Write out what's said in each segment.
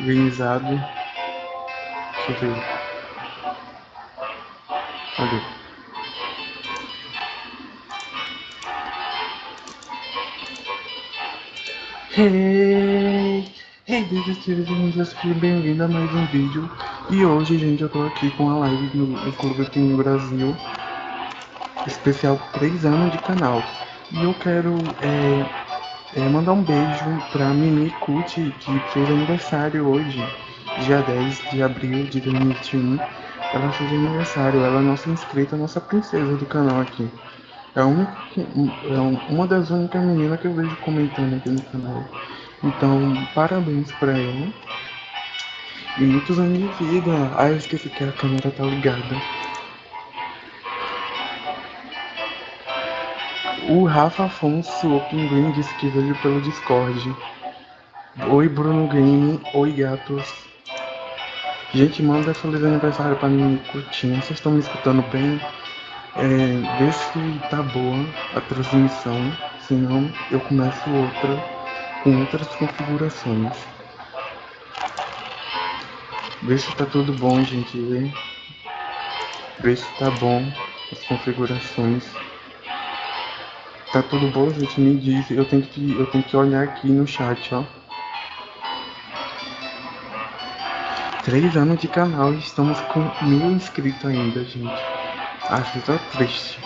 organizado. Deixa eu ver. Cadê? Hey! Hey, desejos seja bem-vindo a mais um vídeo. E hoje, gente, eu tô aqui com a live no Clube aqui no Brasil. Especial 3 anos de canal. E eu quero é, é, mandar um beijo pra Mimi Kuti, que fez aniversário hoje, dia 10 de abril de 2021. Ela fez aniversário, ela é nossa inscrita, nossa princesa do canal aqui. É, uma, é uma das únicas meninas que eu vejo comentando aqui no canal. Então, parabéns pra ela. E muitos anos de vida. Ah, eu esqueci que a câmera tá ligada. O Rafa Afonso, o Pinguim, disse que veio pelo Discord. Oi, Bruno Game. Oi, gatos. Gente, manda feliz aniversário pra mim curtindo. Vocês estão me escutando bem? É, vê se tá boa a transmissão, senão eu começo outra com outras configurações. Vê se tá tudo bom, gente, vê. Vê se tá bom as configurações. Tá tudo bom, gente? Me diz. Eu tenho que, eu tenho que olhar aqui no chat, ó. Três anos de canal e estamos com mil inscritos ainda, gente. Acho tão triste.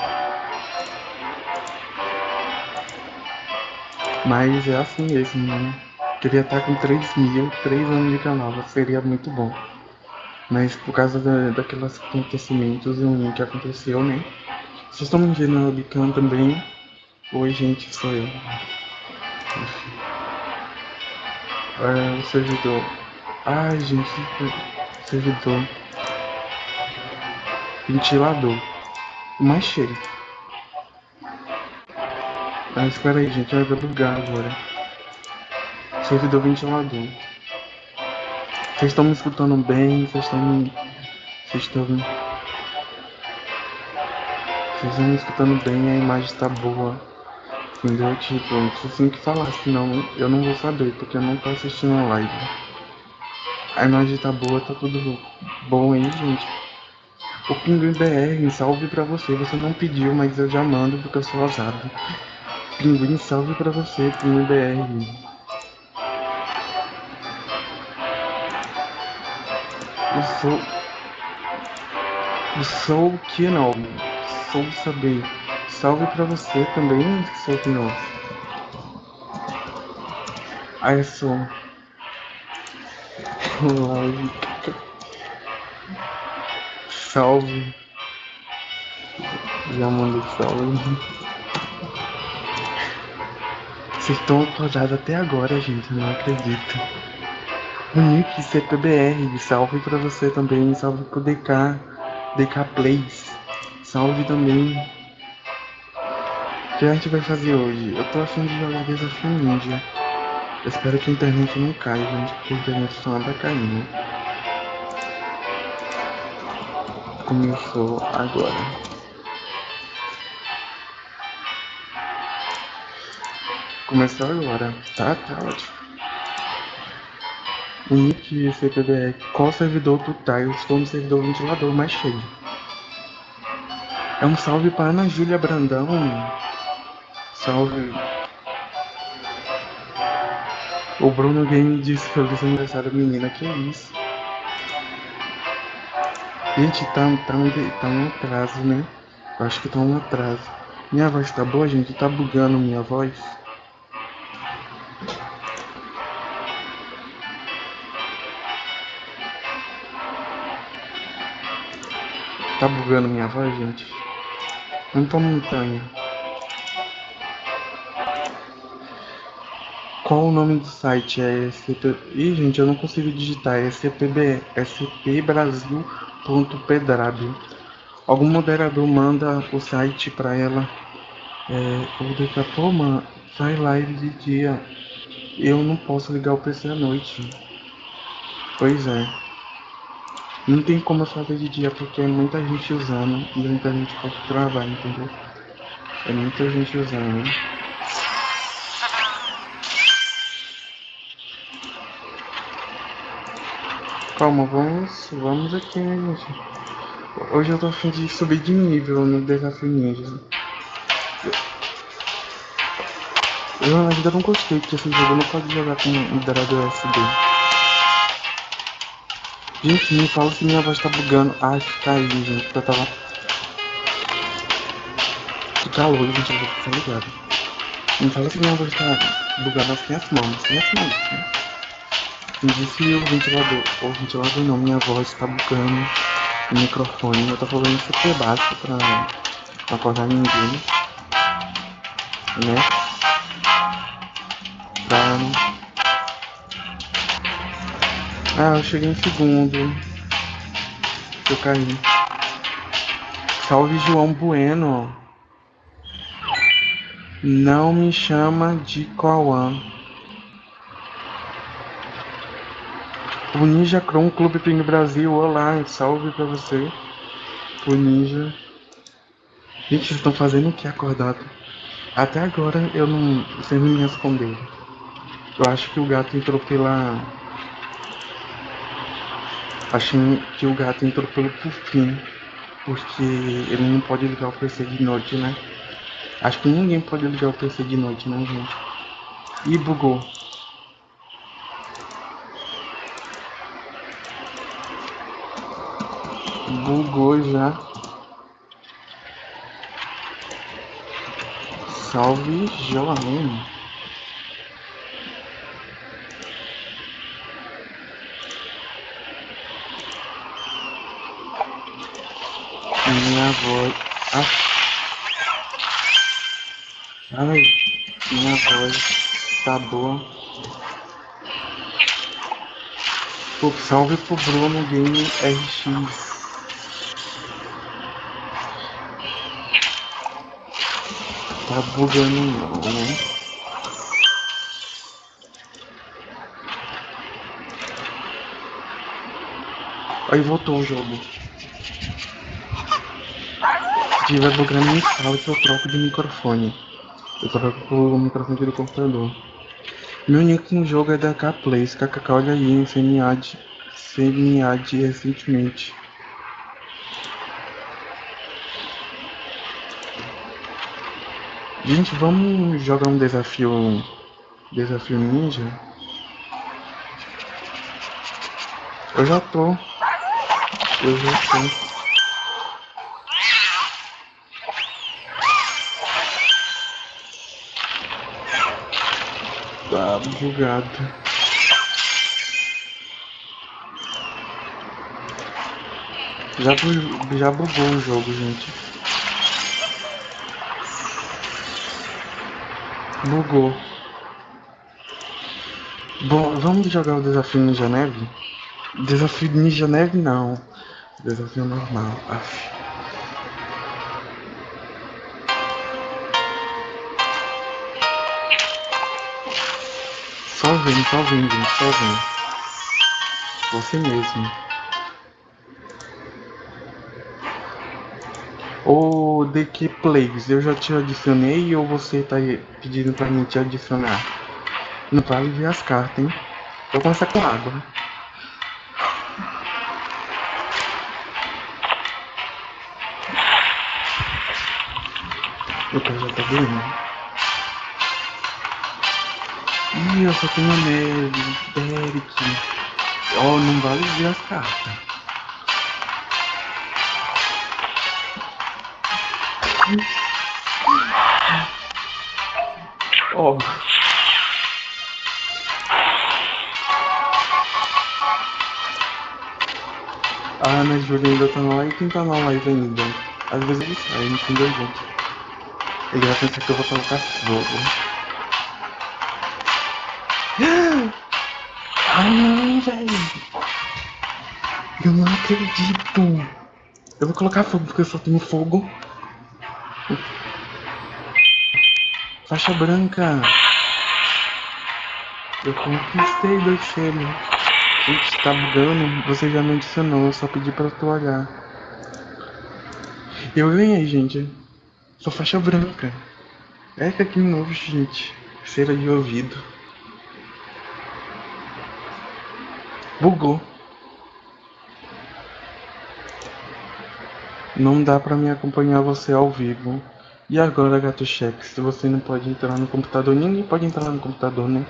Mas é assim mesmo, né? Queria estar com 3 mil, 3 anos de canal, seria muito bom. Mas por causa da, daqueles acontecimentos que aconteceu, né? Vocês estão me vendo no webcam também? Oi, gente, sou eu. É, o servidor. Ai, gente, servidor. Ventilador mais cheio. Ah, espera aí, gente, vai bugar agora. Servidor ventilador. Vocês estão me escutando bem? Vocês estão me. Vocês estão. Vocês estão me escutando bem? A imagem está boa. Entendeu? Tipo, não preciso que falar, senão eu não vou saber, porque eu não tô assistindo a live. A imagem tá boa, tá tudo bom aí, gente. O Pinguim BR, salve pra você. Você não pediu, mas eu já mando porque eu sou ousado. Pinguim, salve pra você, Pinguim BR. Eu sou. Eu sou o que não? Sou saber. Salve pra você também, sou que não. Ah, eu sou. Live. Salve. Já mandei salve. Vocês estão acordados até agora, gente. Não acredito. O Nick CPBR. Salve pra você também. Salve pro DK. DK Plays. Salve também. O que a gente vai fazer hoje? Eu tô afim de jogar Desafio Ninja. Eu espero que a internet não caia, gente, porque a internet só anda caindo. começou agora. Começou agora. Tá, tá ótimo. O nick CPBR. Qual servidor tu tá? Eu estou no servidor ventilador mais cheio. É um salve para Ana Júlia Brandão. Salve. O Bruno Game disse feliz aniversário menina. Que isso? Gente, tá, tá, um, tá um atraso, né? Eu acho que tá um atraso. Minha voz tá boa, gente? Tá bugando minha voz? Tá bugando minha voz, gente? Tô montanha. Qual o nome do site? É SCP... Ih, gente, eu não consigo digitar. É SCPB... SP Brasil pedrado. Algum moderador manda o site para ela. É, ou daqui a pouco, sai live de dia. Eu não posso ligar o PC à noite. Pois é. Não tem como eu fazer de dia porque é muita gente usando e muita gente pode travar, entendeu? É muita gente usando. Calma, vamos, vamos aqui, né, gente? Hoje eu tô afim de subir de nível no desafio ninja. Eu ainda não gostei, porque esse jogo não pode jogar com moderador USB. Gente, me fala se minha voz tá bugando. Ai, que caiu, gente, porque eu tava... Que calor, gente, eu vou ficar ligado. Me fala se minha voz tá bugando assim as mãos, assim as mãos, né? Me disse o ventilador, o ventilador não, minha voz tá bugando o microfone. Eu tô falando super baixo pra não acordar ninguém, né? Pra... Ah, eu cheguei em segundo. Eu caí. Salve João Bueno. Não me chama de Cauã. O Ninja Chrome Clube Ping Brasil, olá, salve pra você. O Ninja. Gente, vocês estão fazendo o que acordado? Até agora eu não. Vocês não me responderam. Eu acho que o gato entrou pela. Acho que o gato entrou pelo pufinho. Porque ele não pode ligar o PC de noite, né? Acho que ninguém pode ligar o PC de noite, né, gente? E bugou. Bugou já. Salve Joaquim. Minha voz. Ah. Ai, minha voz tá boa. Pô, salve pro Bruno Game RX. Tá bugando não, né? Aí voltou o jogo. Se tiver bugando me fala que eu troco de microfone. Eu troco o microfone do computador. Meu nick no jogo é da K-Plays. KKK, olha aí, CMA de, CMA de recentemente. Gente, vamos jogar um desafio. Desafio ninja? Eu já tô. Eu já tô. Tá bugado. Já, já bugou o jogo, gente. Bugou. Bom, vamos jogar o desafio Ninja Neve? Desafio Ninja Neve não. Desafio normal. Aff. Só vem, só vem, gente, só vem. Você mesmo. Ô, DQ Plays, eu já te adicionei ou você tá pedindo pra mim te adicionar? Não vale ver as cartas, hein? Vou começar com água. O cara já tá doendo. Ih, eu só tenho neve, Derek. Ó, oh, não vale ver as cartas. Oh. Ah, mas Júlio ainda tá na live. Quem tá na live ainda? Às vezes ele sai, entendeu, gente? Ele vai pensar que eu vou colocar fogo. Ah, não, velho. Eu não acredito. Eu vou colocar fogo porque eu só tenho fogo. Faixa branca. Eu conquistei dois selos. Gente, tá bugando. Você já me adicionou. Eu só pedi pra tu olhar. Eu ganhei, gente. Sou faixa branca. É que aqui novo, gente. Cera de ouvido. Bugou. Não dá pra me acompanhar você ao vivo. E agora, gato cheque, se você não pode entrar no computador, ninguém pode entrar no computador, né?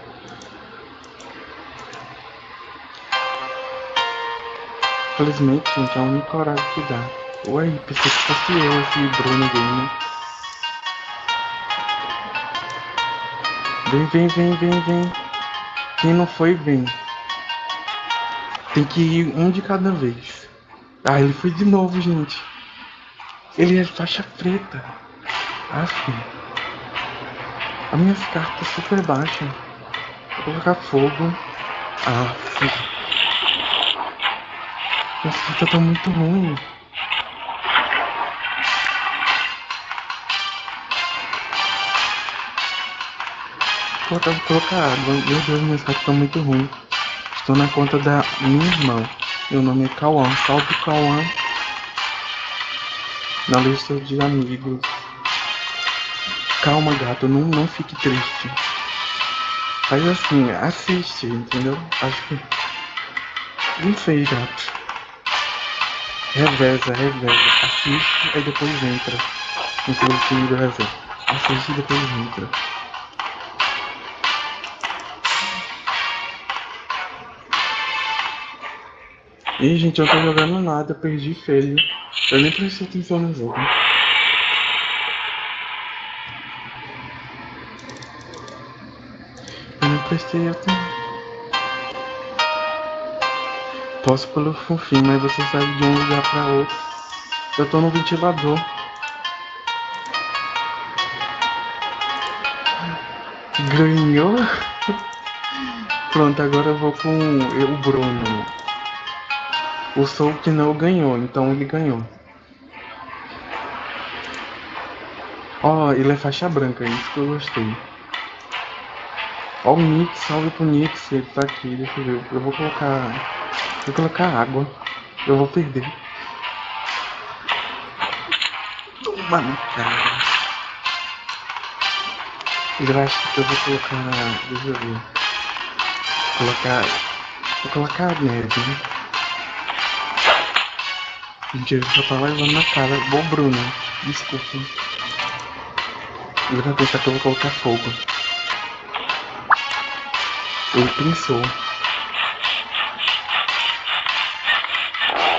Felizmente, gente, é a única horário que dá. Ué, pensei que fosse eu, esse Bruno Gamer. Vem, vem, vem, vem, vem. Quem não foi, vem. Tem que ir um de cada vez. Ah, ele foi de novo, gente. Ele é faixa preta. Aff. As minhas cartas super baixas. Vou colocar fogo. Aff. Minhas cartas estão muito ruins. Vou colocar água. Meu Deus, minhas cartas estão muito ruins. Estou na conta da minha irmã. Meu nome é Cauã. Salve Cauã. Na lista de amigos. Calma, gato. Não, não fique triste. Faz assim, assiste, entendeu? Acho que. Não sei, gato. Reveza, reveza. Assiste e depois entra. No seu time do reserva. Assiste e depois entra. Ih, gente, eu não tô jogando nada, perdi feio. Eu nem prestei atenção no jogo. Atenção. Posso pelo fofinho, mas você sai de um lugar pra outro. Eu tô no ventilador. Ganhou? Pronto, agora eu vou com o Bruno. O Soul que não ganhou, então ele ganhou. Ó, oh, ele é faixa branca, isso que eu gostei. Ó o Nix, salve pro Nix, ele tá aqui, deixa eu ver. Eu vou colocar. Vou colocar água. Eu vou perder. Toma na cara. Eu acho que eu vou colocar. Deixa eu ver. Vou colocar. Vou colocar neve, né? Mentira, só tava levando na cara. Bom, Bruno. Desculpa. Ele vai pensar que eu vou colocar fogo. Ele pensou.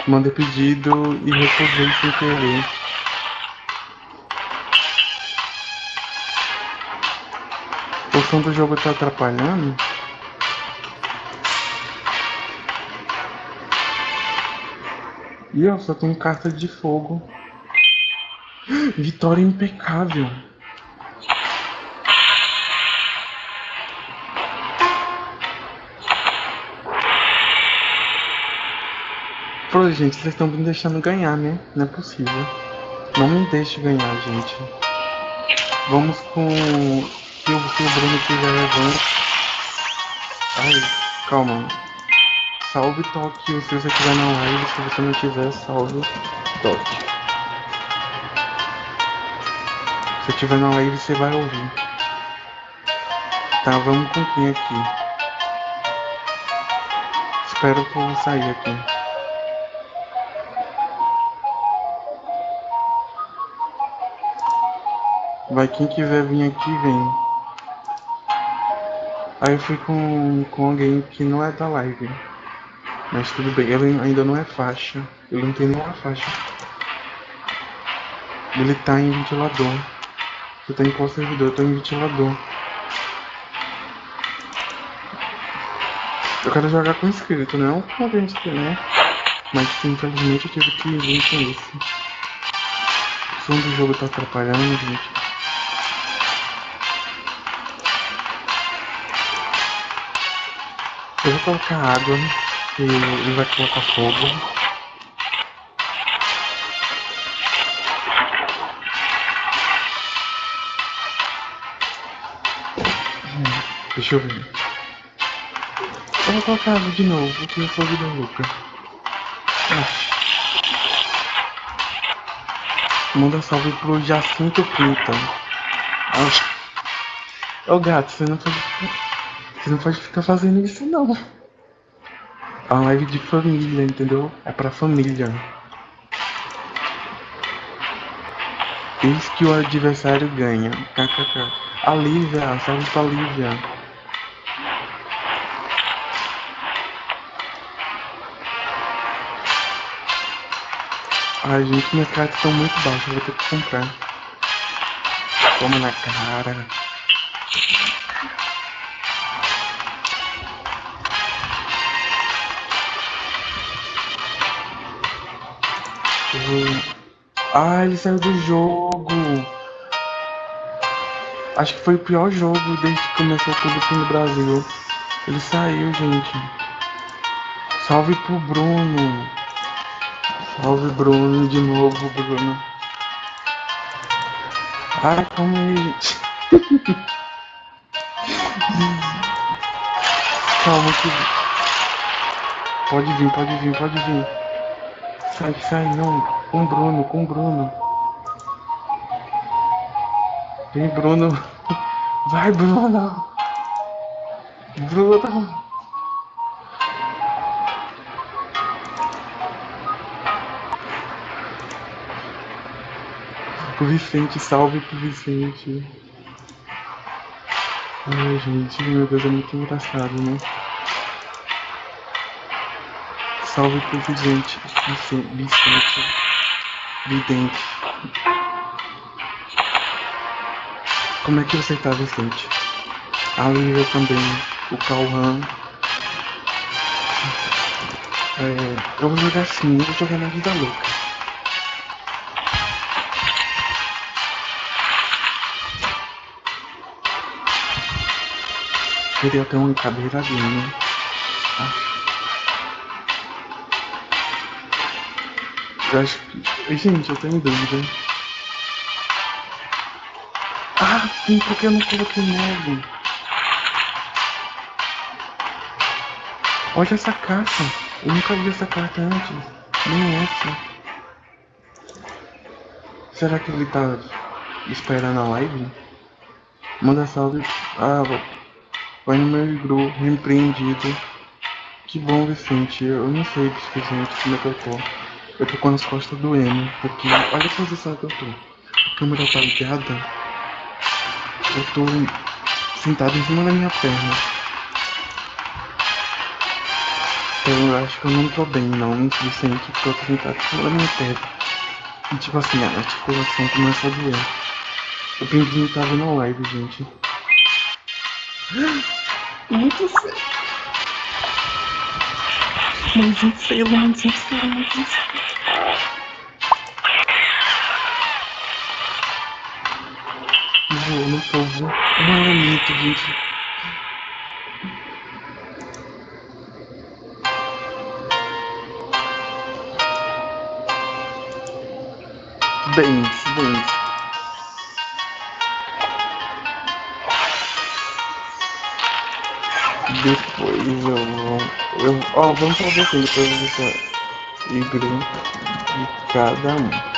Mandei pedido e recusei sem querer. O som do jogo tá atrapalhando? E eu só tenho carta de fogo. Vitória impecável. Pô, gente, vocês estão me deixando ganhar, né? Não é possível. Não me deixe ganhar, gente. Vamos com... O, se o Bruno estiver levando... Ai, calma. Salve Tóquio se você estiver na live. Se você não tiver, salve Tóquio. Se estiver na live, você vai ouvir. Tá, vamos com quem aqui? Espero que eu sair aqui. Vai quem quiser vir aqui, vem. Aí eu fui com, com alguém que não é da live. Mas tudo bem, ele ainda não é faixa. Ele não tem nenhuma faixa. Ele tá em ventilador. Você tá em qual servidor? Eu tô em ventilador. Eu quero jogar com inscrito, não com alguém né? Mas infelizmente eu tive que vir com isso. O som do jogo tá atrapalhando, gente. Colocar água e ele vai colocar fogo. Deixa eu ver. Eu vou colocar água de novo, porque eu sou vida louca. Manda salve pro Jacinto Pinta. Ô gato, você não pode. Você não pode ficar fazendo isso não. É uma live de família, entendeu? É pra família. Eis que o adversário ganha. KKK. A Lívia, salve pra Lívia. Ai, gente, minhas cartas estão muito baixas, vou ter que comprar. Toma na cara. Ai, ele saiu do jogo. Acho que foi o pior jogo desde que começou o Clube no Brasil. Ele saiu, gente. Salve pro Bruno. Salve Bruno de novo, Bruno. Ai, aí, gente. calma que. Pode vir, pode vir, pode vir. Sai, sai, não. Com o Bruno, com o Bruno. Vem, Bruno. Vai, Bruno. Bruno. O Vicente, salve pro Vicente. Ai, gente, meu Deus, é muito engraçado, né? Salve pro Vicente, Vicente, Vidente. Como é que você tá, Vicente? A Lívia também, o Cauã. É, eu vou jogar assim, eu vou jogar na vida louca. Queria ter uma cadeira ali, né? Ah. Eu acho que. Gente, eu tenho dúvida. Ah, sim, porque eu não coloquei modo. Olha essa caixa. Eu nunca vi essa carta antes. Nem essa. Será que ele tá esperando a live? Manda salve. Ah, Vai no meu grupo, repreendido. Que bom, Vicente. Eu não sei, Vicente, como é que eu tô. Eu tô com as costas doendo, porque olha a posição que eu tô. A câmera tá ligada. Eu tô sentado em cima da minha perna. Então eu acho que eu não tô bem, não, Vicente, porque eu tô sentado em cima da minha perna. E tipo assim, a articulação começa a doer. O pinguim tava na live, gente. Muito feio. Muito feio, muito feio, muito feio. Vou no povo. Muito, gente. Bem, bem. Depois eu vou. Eu, ó, vamos fazer depois vou igreja de cada um.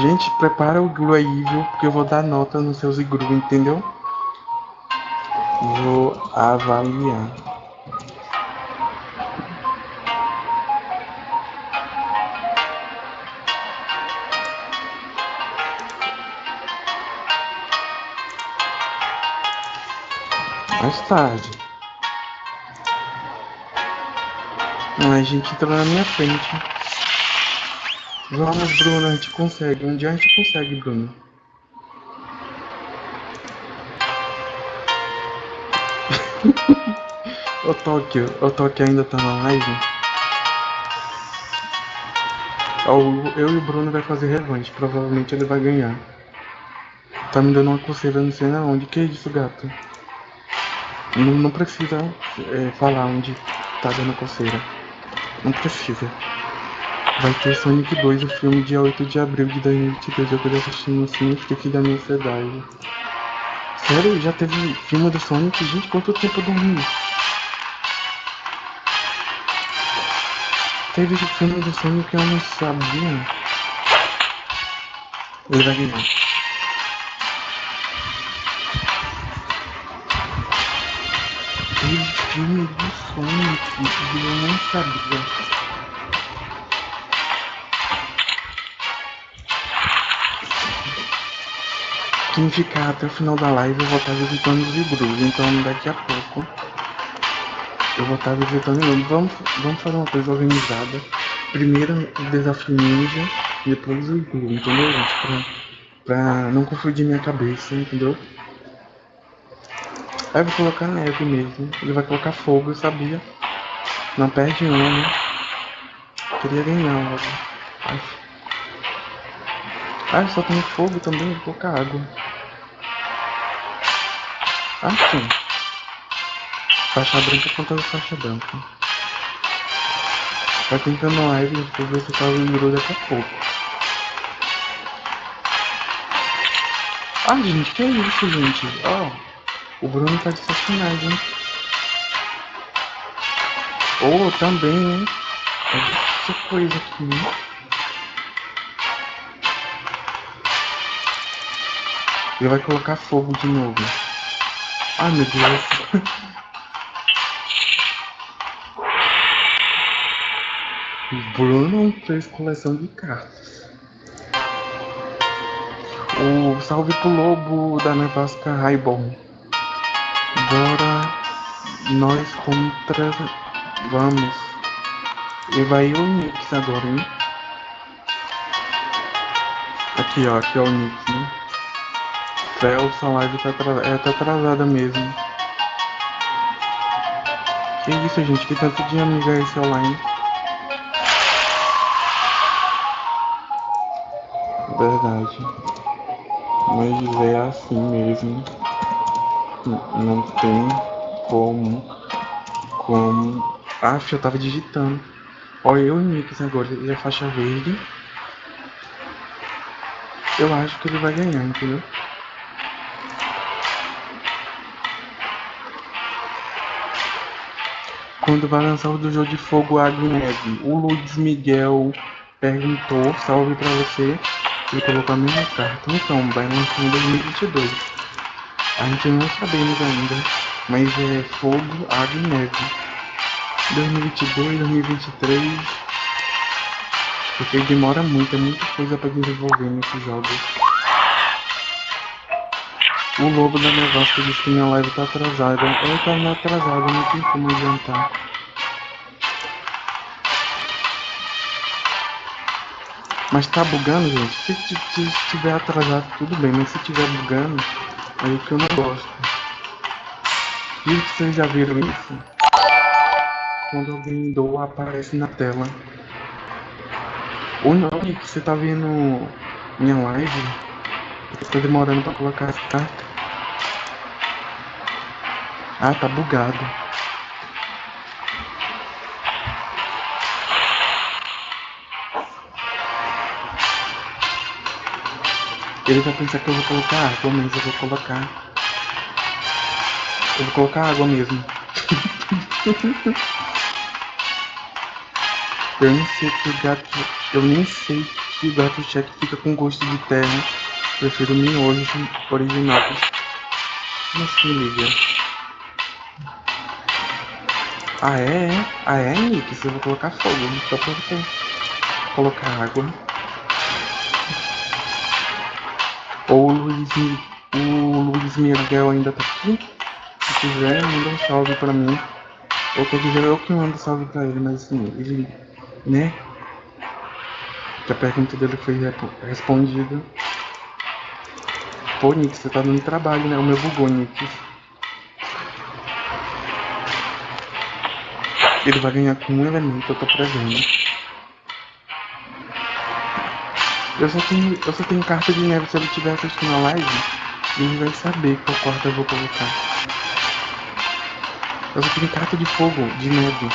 Gente, prepara o iglu aí, viu? Porque eu vou dar nota nos seus iglu, entendeu? Vou avaliar. mais tarde. a gente entrou na minha frente. Vamos, Bruno, a gente consegue. Um dia a gente consegue, Bruno. o Tóquio, o Tóquio ainda tá na live. Eu e o Bruno vai fazer revanche, provavelmente ele vai ganhar. Tá me dando uma coceira, não sei na onde. Que isso, gato? Não, não precisa é, falar onde tá dando coceira. Não precisa. Vai ter Sonic 2, o filme, dia 8 de abril de 2022. Eu queria assistir no cinema e fiquei da minha ansiedade. Sério? Já teve filme do Sonic? Gente, quanto tempo eu dormi? Teve filme do Sonic que eu não sabia. Ele vai ganhar. Teve filme do Sonic que eu não sabia. Quem ficar até o final da live eu vou estar visitando os Ibrus, então daqui a pouco eu vou estar visitando ele. Vamos, vamos fazer uma coisa organizada. Primeiro o desafio ninja, depois o Iglu, entendeu, gente? Pra, pra não confundir minha cabeça, entendeu? Aí eu vou colocar neve mesmo. Ele vai colocar fogo, eu sabia. Não perde uma, né? Queria ganhar logo. Ai. Ah, só tem fogo também, colocar água. Assim. Faixa branca contra faixa branca. Vai tentando live pra ver se tá lembrou daqui a pouco. Ah, gente, que é isso, gente? Ó, oh, o Bruno tá de sacanagem. Oh, também, hein? Essa coisa aqui, né? Ele vai colocar fogo de novo. Ai, meu Deus. Bruno fez coleção de cartas. O salve pro lobo da nevasca Raibon. Bora nós contra. Vamos. E vai o Nix agora, hein? Aqui, ó. Aqui é o Nix, né? Fel, sua live tá, é, tá atrasada mesmo. Que isso, gente? Que tanto de amiga é esse online? Verdade. Mas é assim mesmo. Não tem como. Como. Ah, eu tava digitando. Olha eu e Nix agora. Ele é faixa verde. Eu acho que ele vai ganhar, entendeu? Quando vai lançar o do jogo de fogo Água e Neve, o Luiz Miguel perguntou, salve pra você. Ele colocou a mesma carta. Então, vai lançar em 2022. A gente não sabemos ainda, mas é fogo, água e neve. 2022, 2023. Porque demora muito, é muita coisa para desenvolver nesses jogos. O lobo da nevasca disse que minha live tá atrasada. Eu tá atrasada, não tem como adiantar. Mas tá bugando, gente? Se, estiver atrasado, tudo bem. Mas se estiver bugando, aí é que eu não gosto. E vocês já viram isso? Quando alguém doa, aparece na tela. Ou não, que você tá vendo minha live? Eu tô demorando pra colocar essa carta. Ah, tá bugado. Ele vai pensar que eu vou colocar água, mas eu vou colocar. Eu vou colocar água mesmo. eu nem sei que o gato. Eu nem sei que o gato cheque fica com gosto de terra. Prefiro miojo original. Como assim, Lívia? Ah é? Ah é, Nick? Eu vou colocar fogo, só pra você colocar água. Ou o Luiz, o Luiz Miguel ainda tá aqui. Se quiser, manda um salve pra mim. Ou quer dizer, eu que mando salve pra ele, mas assim, ele, né? Que a pergunta dele foi respondida. Pô, Nick, você tá dando trabalho, né? O meu bugou, Nick. Ele vai ganhar com um elemento, eu tô prevendo. Eu só tenho, eu só tenho carta de neve. Se ele tiver assistindo a live, ele vai saber qual carta eu vou colocar. Eu só tenho carta de fogo, de neve.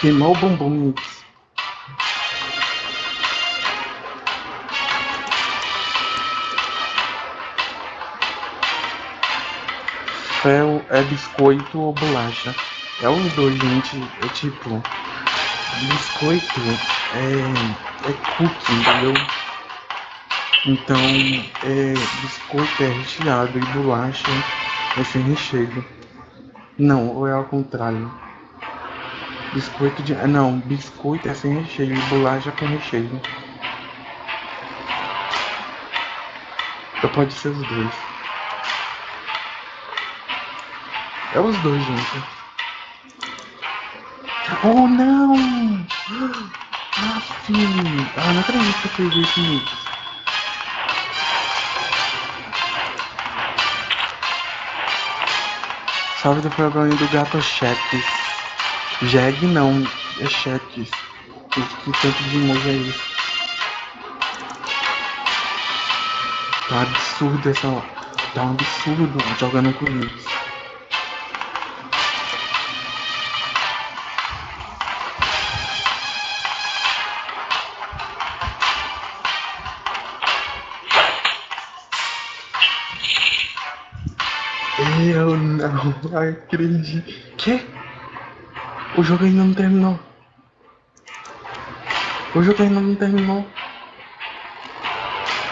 Queimou o bombom mix. Fel é biscoito ou bolacha? É os dois, gente. É tipo biscoito é, é cookie, entendeu? Então, é, biscoito é recheado e bolacha é sem recheio. Não, ou é ao contrário. Biscoito de. Não, biscoito é sem recheio e bolacha com recheio. Ou pode ser os dois. É os dois, gente. Oh, não! Ah, filho! Ah, não acredito que eu fiz isso, Mix. Salve do programa do Gato Cheques. Jeg não, é Cheques. Que tanto de emoji é isso? Tá absurdo essa. Tá um absurdo jogando com isso. não acredito. Que? O jogo ainda não terminou. O jogo ainda não terminou.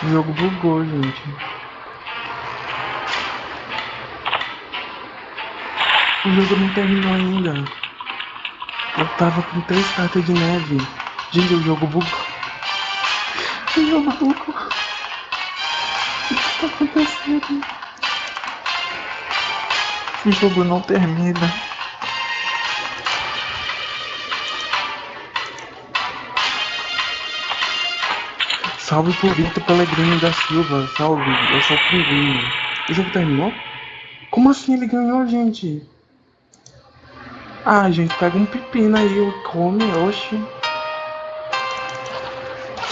O jogo bugou, gente. O jogo não terminou ainda. Eu tava com três cartas de neve. Gente, o jogo bugou. O jogo bugou. O que tá acontecendo? O jogo não termina. Salve por Vitor da Silva. Salve, eu sou o Pinguim. O jogo terminou? Como assim ele ganhou, gente? Ah, gente, pega um pepino aí, come, oxi.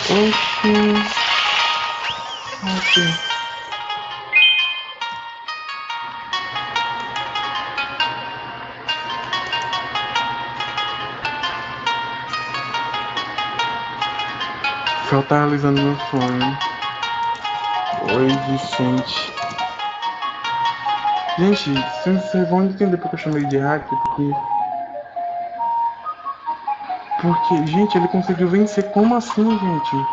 Oxi. Oxi. Só tá meu sonho. Oi, Vicente. Gente, vocês vão entender porque eu chamei de hack, porque... Porque, gente, ele conseguiu vencer. Como assim, gente?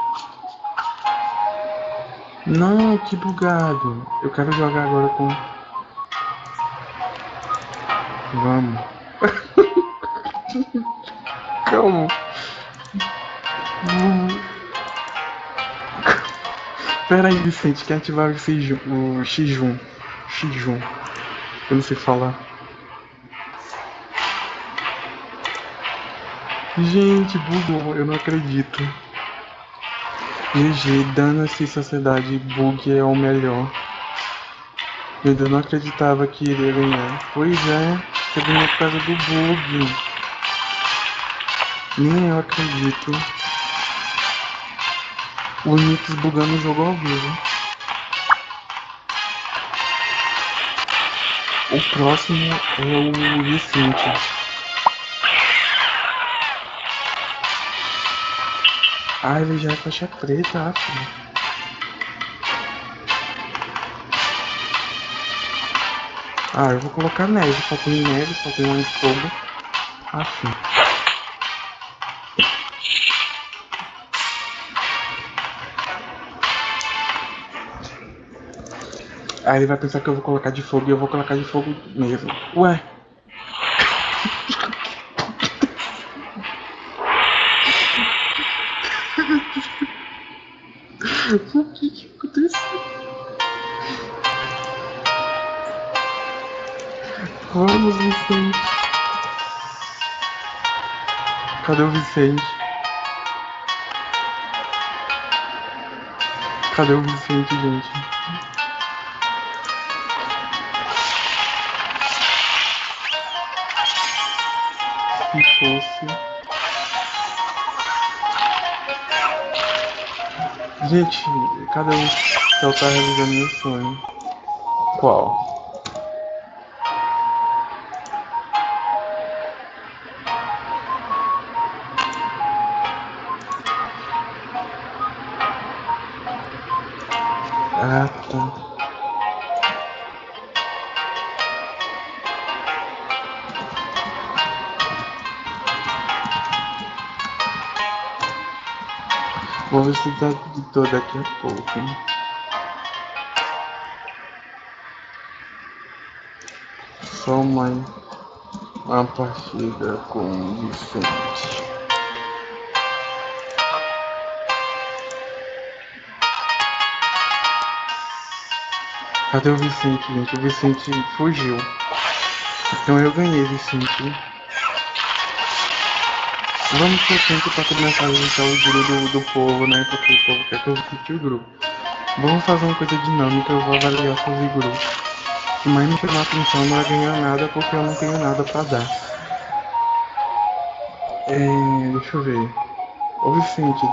Não, que bugado. Eu quero jogar agora com... Vamos. Calma. Vamos. Pera aí, Vicente, quer ativar o X1. O X1. X1. Eu não sei falar. Gente, bugou, eu não acredito. GG, dana-se sociedade, bug é o melhor. Eu ainda não acreditava que iria ganhar. Pois é, você ganhou por causa do bug. Nem eu acredito. O Nix bugando o jogo ao vivo. O próximo é o Vicente. Ah, ele já é faixa preta, acho. Ah, eu vou colocar neve, só tem neve, só tem um fogo. Assim. Aí ele vai pensar que eu vou colocar de fogo e eu vou colocar de fogo mesmo. Ué. o que que aconteceu? Vamos, Vicente. Cadê o Vicente? Cadê o Vicente, gente? Se fosse. Gente, cada um só tá realizando meu sonho. Qual? Vou tá de todo daqui a pouco. Só uma, uma partida com o Vicente. Cadê o Vicente, gente? O Vicente fugiu. Então eu ganhei, Vicente. Vamos pro tempo para começar a visitar o grupo do, do povo, né? Porque o povo quer que eu visite o grupo. Vamos fazer uma coisa dinâmica, eu vou avaliar seus grupos. Se mais me chamar atenção não vai ganhar nada porque eu não tenho nada para dar. É, deixa eu ver. Ô Vicente,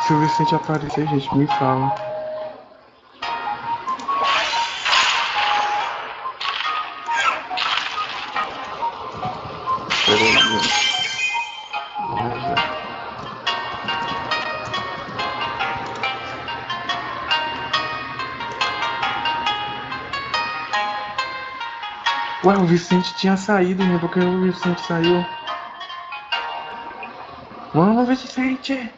se o Vicente aparecer, gente, me fala. O Vicente tinha saído, né? Porque o Vicente saiu. Vamos, Vicente!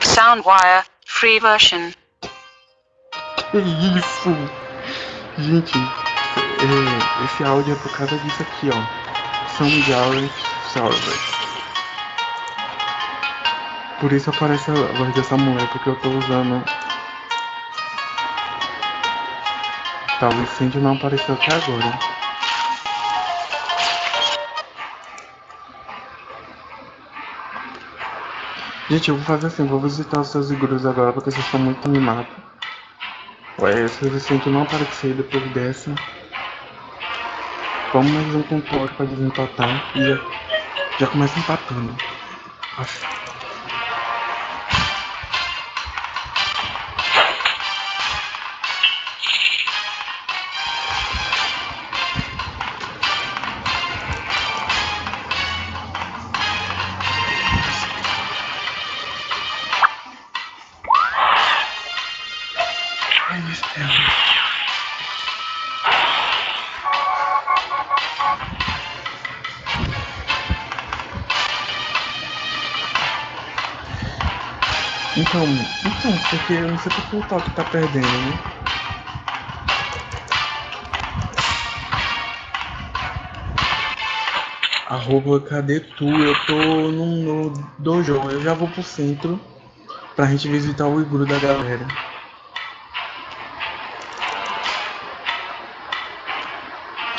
Soundwire, free version. Que isso? Gente, é, esse áudio é por causa disso aqui, ó. Soundwire Servers. Por isso aparece a voz dessa mulher, porque eu tô usando Tá, o incêndio não apareceu até agora. Gente, eu vou fazer assim, vou visitar os seus igrejas agora porque vocês estão muito animados. Ué, se o Vicente não aparecer depois dessa. Vamos mais um controle pra desempatar e já, já começa empatando. Acho. Porque eu não sei porque o toque tá perdendo, né? Arroba, cadê tu? Eu tô no, no dojo, eu já vou pro centro pra gente visitar o igru da galera.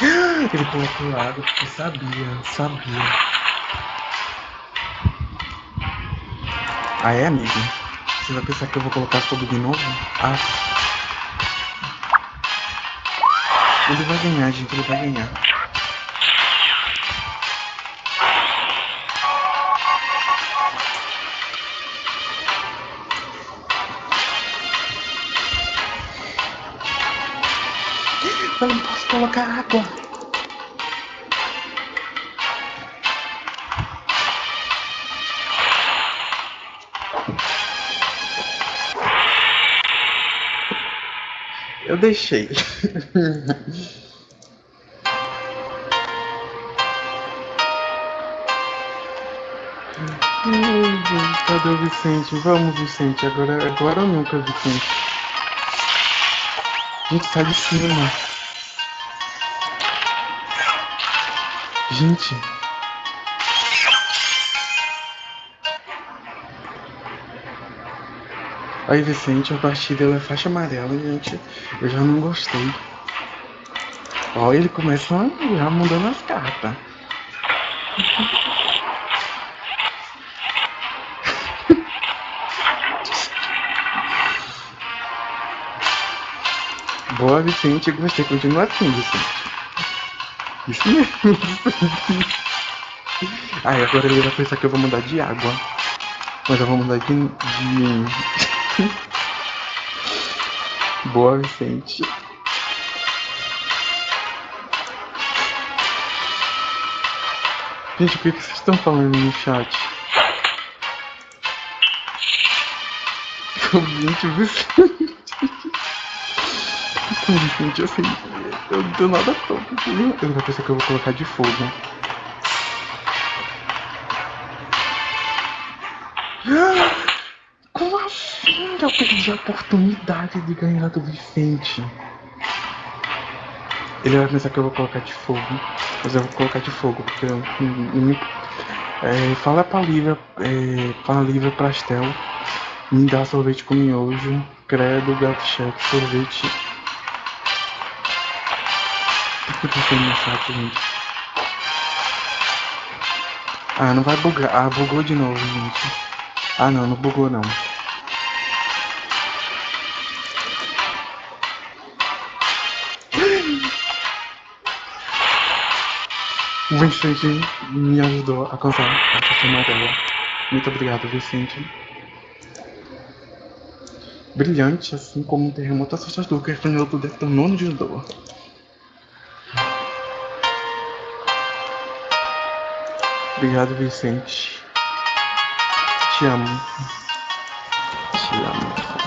Ele colocou água porque sabia, sabia. Ah é, amigo? Você vai pensar que eu vou colocar fogo de novo? Ah. Ele vai ganhar, gente. Ele vai ganhar. Eu não posso colocar água. Eu deixei. Cadê o Vicente? Vamos, Vicente. Agora, agora ou nunca, Vicente. Gente, sai de cima. Gente. Aí, Vicente, a partida é faixa amarela, gente. Eu já não gostei. Ó, ele começa já mudando as cartas. Boa, Vicente. Gostei. Continua assim, Vicente. Isso mesmo. Aí, agora ele vai pensar que eu vou mudar de água. Mas eu vou mudar de... de... Boa, Vicente. Gente, o que, vocês estão falando no chat? Gente, Vicente. Vicente, assim, eu do nada topo. Ele vai pensar que eu vou colocar de fogo. Eu perdi a oportunidade de ganhar do Vicente? Ele vai pensar que eu vou colocar de fogo. Mas eu vou colocar de fogo, porque eu não é, fala pra Lívia, é, pra Lívia Pastel, me dá sorvete com miojo, credo, gato chefe, sorvete. O que eu tô no chat, gente? Ah, não vai bugar. Ah, bugou de novo, gente. Ah, não, não bugou não. Vicente me ajudou a cansar a sessão amarela. Muito obrigado, Vicente. Brilhante, assim como um terremoto assustador que apanhou do detonono de dor. Obrigado, Vicente. Te amo. Te amo.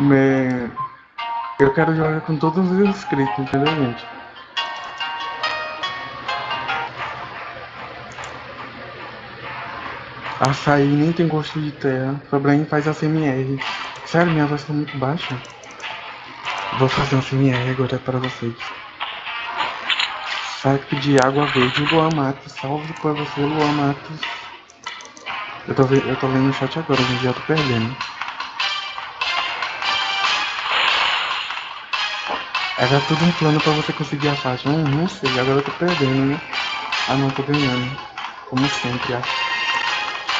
Me... Eu quero jogar com todos os inscritos, entendeu, gente? Açaí nem tem gosto de terra. Sobrain faz a CMR. Sério, minha voz tá muito baixa. Vou fazer um CMR agora para vocês. Saque de água verde, Luan Matos. Salve pra você, Luan Matos. Eu tô, eu tô lendo o chat agora, gente, já tô perdendo. Era tudo um plano pra você conseguir a faixa. Hum, não sei, agora eu tô perdendo, né? Ah não, tô ganhando. Como sempre, acho.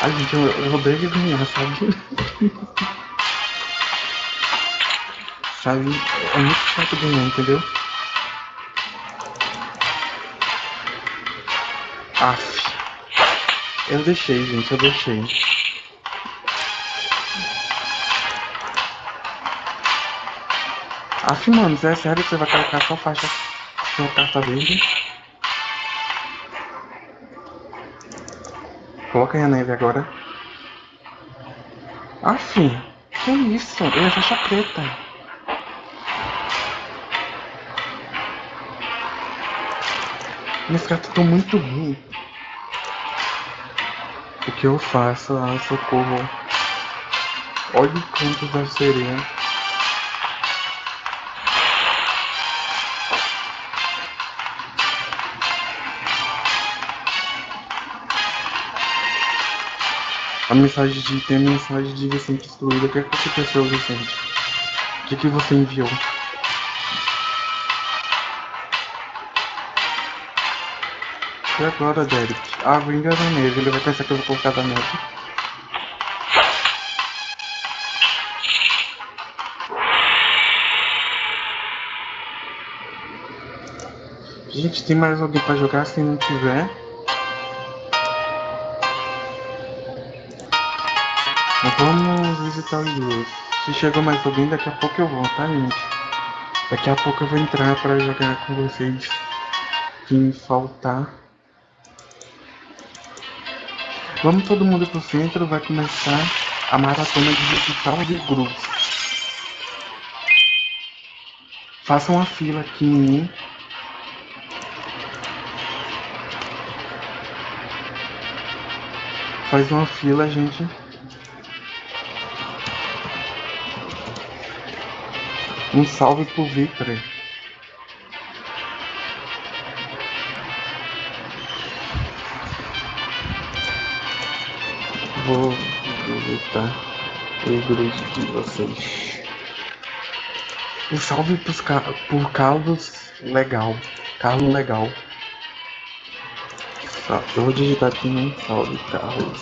Ai, gente, eu, eu odeio ganhar, sabe? sabe? É muito chato ganhar, entendeu? Aff. Eu deixei, gente, eu deixei. Aff, mano, é sério que você vai colocar só faixa sua carta verde? Coloca aí a neve agora. Aff, que isso? Ele é faixa preta. Minhas cartas estão muito ruins. O que eu faço? Ah, socorro. Olha o canto da sereia. A mensagem de. Tem a mensagem de Vicente excluída. O que, é que aconteceu, Vicente? O que, que você enviou? E agora, Derek? Ah, vou enganar a neve. Ele vai pensar que eu vou colocar da neve. Gente, tem mais alguém pra jogar? Se não tiver. Vamos visitar os dois. Se chegou mais alguém, daqui a pouco eu vou, tá, gente? Daqui a pouco eu vou entrar pra jogar com vocês. Quem faltar. Vamos todo mundo pro centro, vai começar a maratona de visitar de grupos. Faça uma fila aqui em mim. Faz uma fila, gente. Um salve pro Victor. Vou visitar o grupo de vocês. Um salve pros, por Carlos Legal. Carlos Legal. Eu vou digitar aqui um salve, Carlos.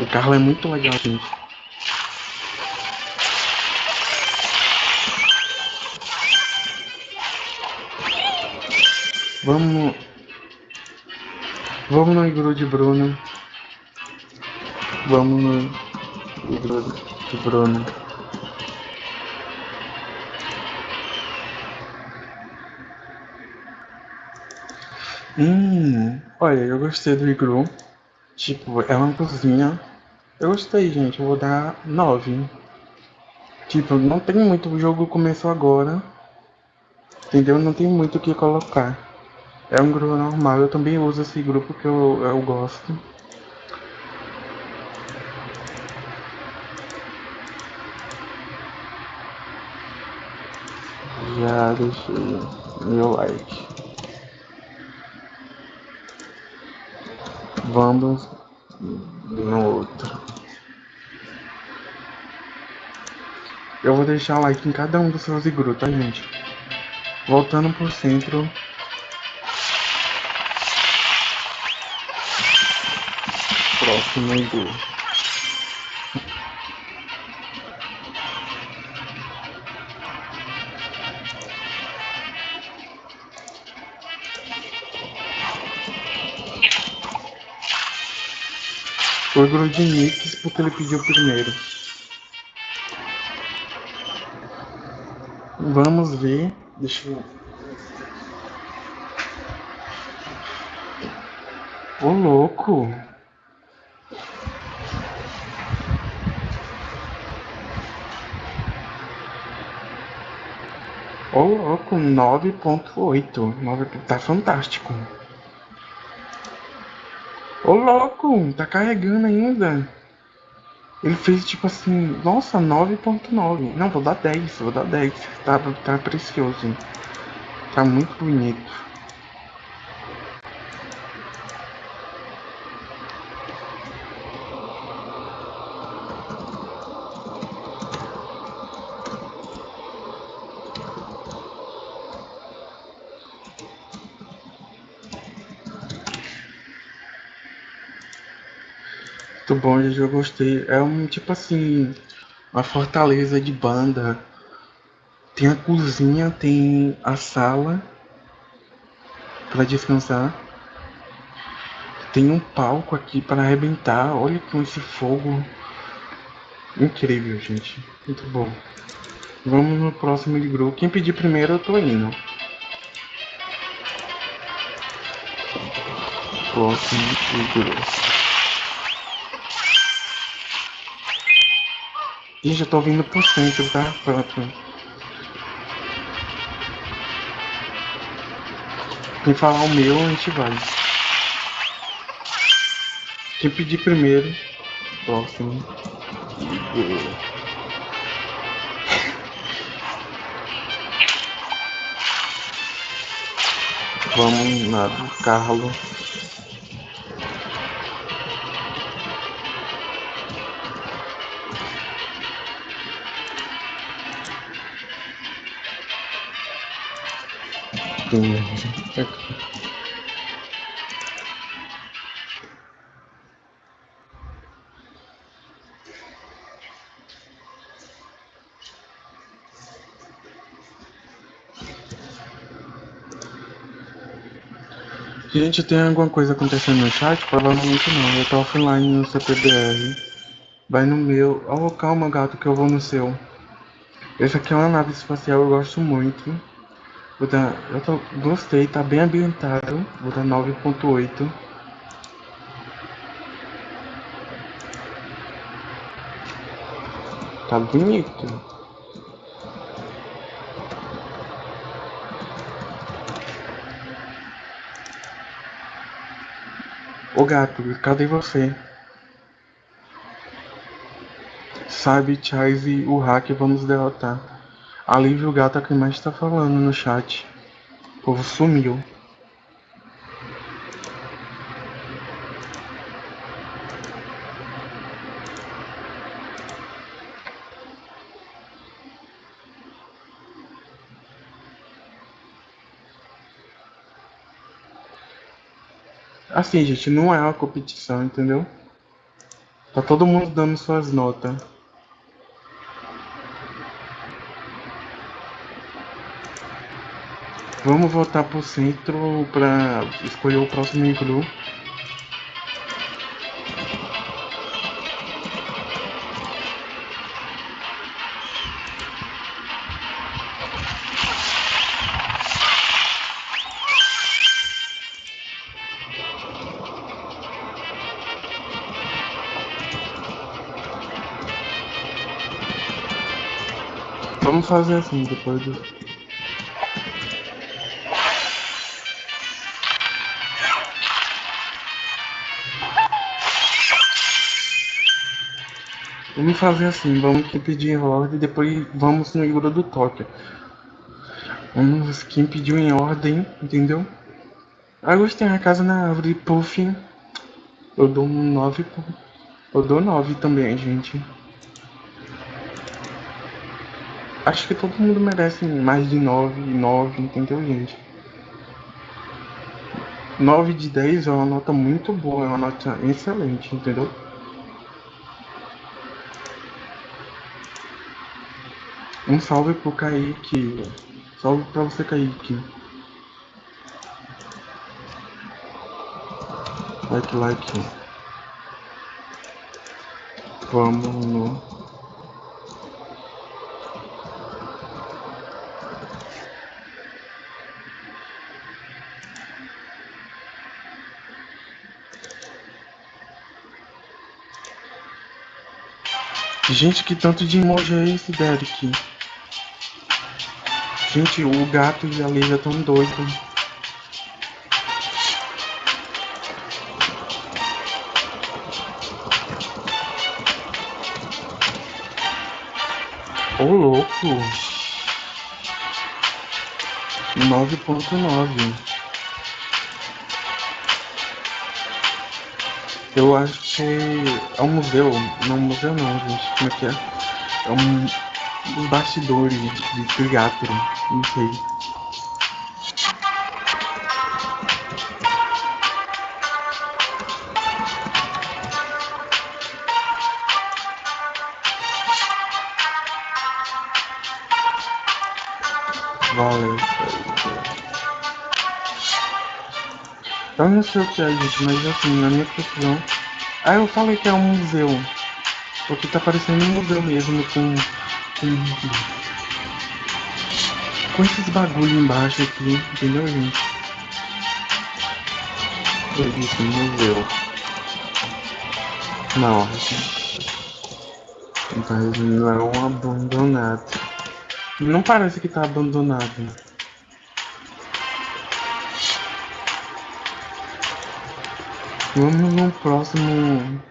O Carlos é muito legal, gente. Vamos. Vamos no igru de Bruno. Vamos no igru de Bruno. Hum, olha, eu gostei do igru. Tipo, é uma cozinha. Eu gostei, gente. Eu vou dar 9. Tipo, não tem muito. O jogo começou agora. Entendeu? Não tem muito o que colocar. É um grupo normal. Eu também uso esse grupo que eu, eu gosto. Já deixei meu like. Vamos no outro. Eu vou deixar like em cada um dos seus igru, tá, gente? Voltando pro centro. Próximo igru. Foi o de Nix porque ele pediu primeiro. Vamos ver. Deixa eu. Ô louco! Ô louco, 9.8. 9... Tá fantástico. Ô louco, tá carregando ainda. Ele fez tipo assim, nossa, 9.9. Não, vou dar 10, vou dar 10. Tá, tá precioso. Tá muito bonito. Bom, eu gostei. É um tipo assim, uma fortaleza de banda. Tem a cozinha, tem a sala para descansar. Tem um palco aqui para arrebentar. Olha com esse fogo. Incrível, gente. Muito bom. Vamos no próximo de grupo. Quem pedir primeiro, eu tô indo. Próximo de grupo. Ih, já tô vindo pro centro, tá? Pronto. Quem falar o meu, a gente vai. Quem pedir primeiro, próximo. Vamos lá Carlos. Gente, tem alguma coisa acontecendo no chat? Provavelmente não. Eu tô offline no CPBR. Vai no meu. Oh, calma, gato, que eu vou no seu. Esse aqui é uma nave espacial, eu gosto muito. Vou dar, eu tô, gostei, tá bem ambientado. Vou dar 9.8. Tá bonito. Ô gato, cadê você? Sabe, Charles e o hack vamos derrotar. Alívio Gato é quem mais tá falando no chat. O povo sumiu. Assim, gente, não é uma competição, entendeu? Tá todo mundo dando suas notas. Vamos voltar pro centro pra escolher o próximo iglu. Vamos fazer assim depois do. Vamos fazer assim, vamos pedir em ordem e depois vamos no Igor do Tóquio. Vamos quem pediu em ordem, entendeu? Ah, gostei a casa na árvore, puff. Eu dou um 9. Eu dou 9 também, gente. Acho que todo mundo merece mais de 9, 9, entendeu, gente? 9 de 10 é uma nota muito boa, é uma nota excelente, entendeu? Um salve pro Kaique. Salve pra você, Kaique. Like, like. Vamos no. Gente, que tanto de emoji é esse, Derek? Gente, o gato e a Lisa tão doidos. Ô louco! 9.9 Eu acho que é um museu. Não, museu não, gente. Como é que é? É um dos bastidores de teatro. Não sei. Valeu. Eu não sei o que é, gente, mas assim, na minha percepção. Ah, eu falei que é um museu. Porque tá parecendo um museu mesmo, com. Com, esses bagulho embaixo aqui, entendeu, gente? Disse museu. Não, mas não é abandonado. Não parece que tá abandonado. Vamos no próximo.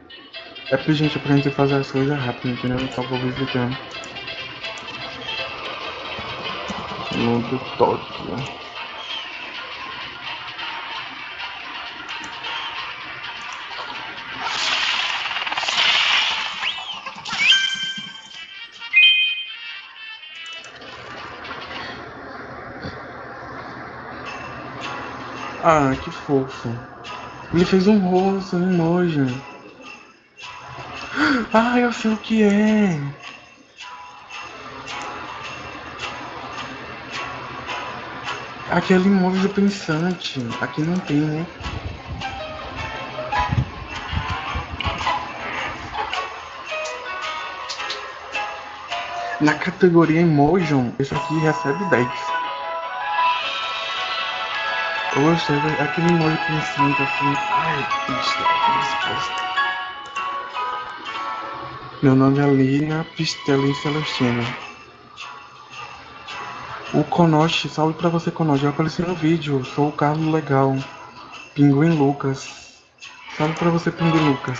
É porque, gente, pra gente fazer as coisas rápido, entendeu? Então vou visitando. Do Tóquio. Ah, que fofo. Ele fez um rosto, um emoji. Ah, eu sei o que é. Aquele emoji do pensante. Aqui não tem, né? Na categoria emoji, esse aqui recebe 10. Eu gostei daquele molho pensando assim. Ai, pista, resposta. Meu nome é Lina Pistelin Celestina. O Konoshi, salve pra você, Konoshi. Eu apareci no vídeo, sou o Carlos Legal. Pinguim Lucas. Salve pra você, Pinguim Lucas.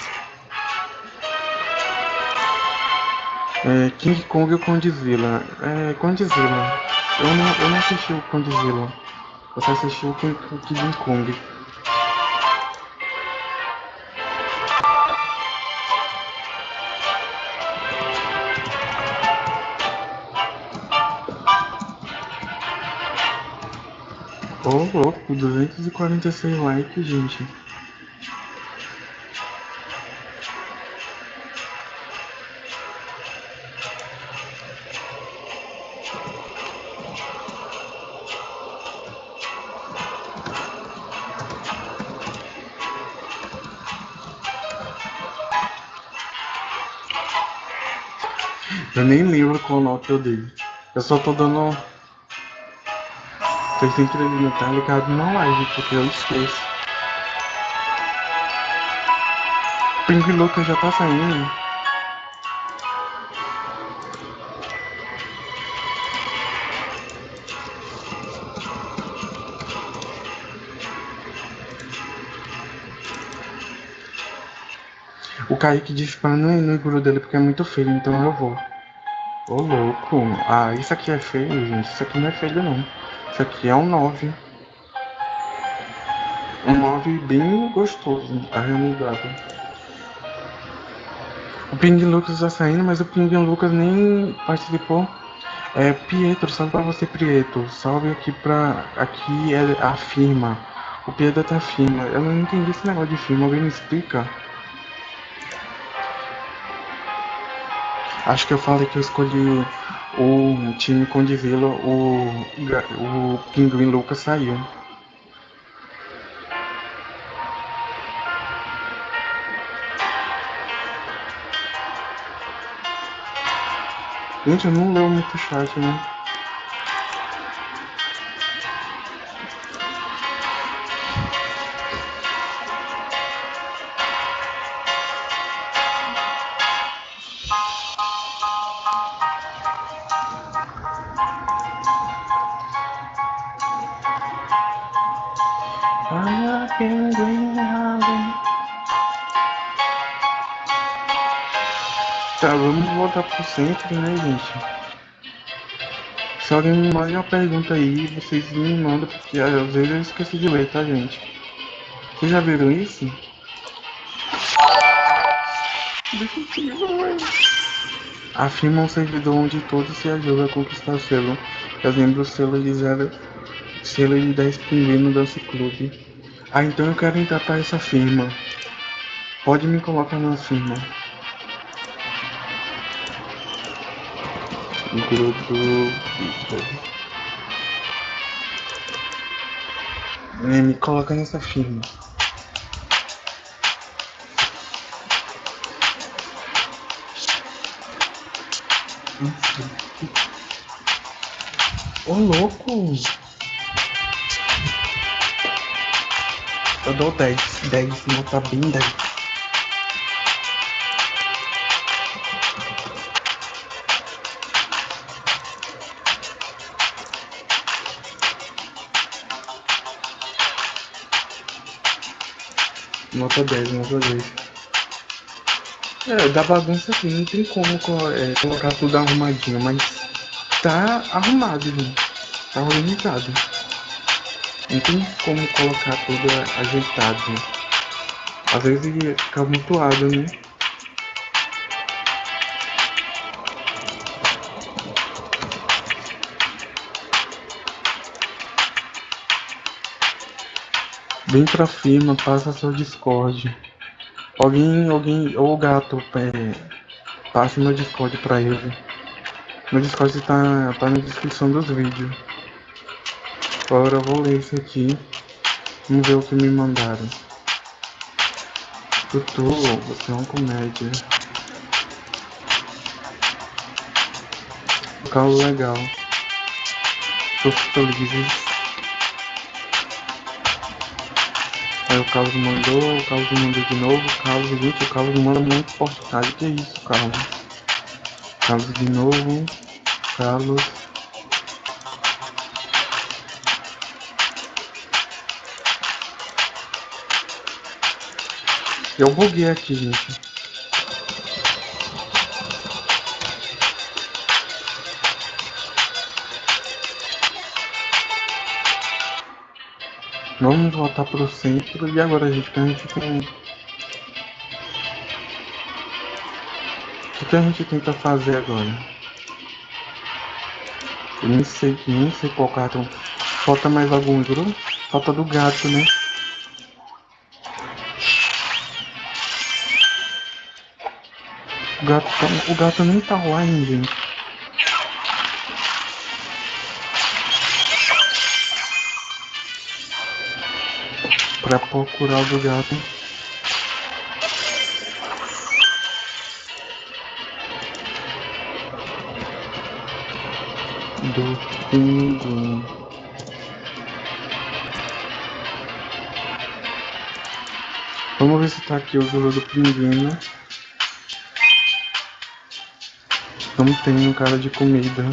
É, King Kong ou Condzilla? É, Condzilla. Eu não, eu não assisti o Condzilla. Você assistiu o King Kong. Ô oh, louco, 246 likes, gente. Eu nem lembro qual nota eu dei. Eu só tô dando. Foi feito alimentar ligado não live, porque eu esqueço. Pinguim Lucas já tá saindo. O Kaique disse pra não ir no dele porque é muito feio, então eu vou. Ô louco, ah, isso aqui é feio, gente. Isso aqui não é feio não. Isso aqui é um 9. Um 9 bem gostoso, arredondado. O Ping Lucas tá saindo, mas o Ping Lucas nem participou. É, Pietro, salve pra você, Pietro. Salve aqui pra. Aqui é a firma. O Pietro tá firma. Eu não entendi esse negócio de firma, alguém me explica? Acho que eu falei que eu escolhi o time Condizila, o, o Pinguim Lucas saiu. Gente, eu não leio muito chat, né? Centro, né, gente? Se alguém manda uma pergunta aí, vocês me mandam, porque às vezes eu esqueci de ler, tá, gente? Vocês já viram isso? Afirma um servidor onde todos se ajudam a conquistar o selo. Fazendo o selo de zero, selo de 10 pinguins no Dance Club. Ah, então eu quero entrar para essa firma. Pode me colocar na firma. Me coloca nessa firma Ô louco! Eu dou 10, 10, nota bem 10. Nota 10, nota 10. É, da bagunça aqui, não tem como é, colocar tudo arrumadinho, mas tá arrumado, gente. Tá organizado. Não tem como colocar tudo ajeitado. Às vezes fica mutuado, né? Vem pra firma, passa seu Discord. Alguém, alguém, ou o gato, é, passe meu Discord pra ele. Meu Discord tá, tá na descrição dos vídeos. Agora eu vou ler isso aqui. Vamos ver o que me mandaram. Tutu, você é uma comédia. Local legal. Tô feliz. Aí o Carlos mandou, o Carlos mandou de novo, o Carlos, gente, o Carlos manda muito postagem. Que isso, Carlos? Carlos de novo, Carlos. Eu buguei aqui, gente. Vamos voltar pro centro e agora, gente, que a gente tem. O que a gente tenta fazer agora? Eu nem sei, nem sei qual cartão. Falta mais algum grupo? Falta do gato, né? O gato, tá, o gato nem tá hein, gente. Para procurar o gato. Do pinguim. Vamos ver se tá aqui o jogo do pinguim, né? Não tem um cara de comida.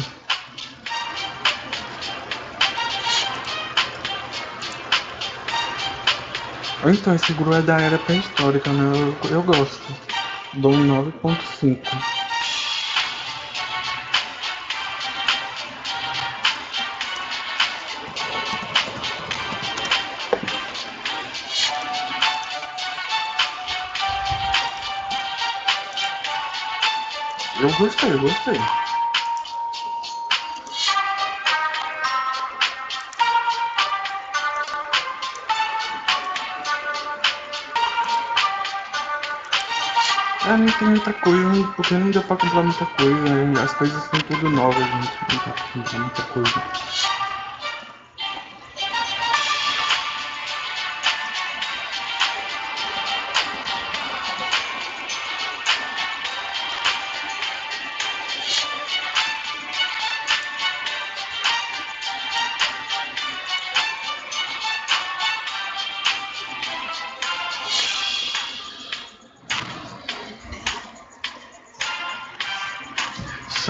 Então, esse Gru é da era pré-histórica, né? Eu, eu gosto. Dou 9.5. Eu gostei, eu gostei. Ah, não tem muita coisa, porque não deu pra comprar muita coisa, né? As coisas são tudo novas, gente. Não dá muita coisa.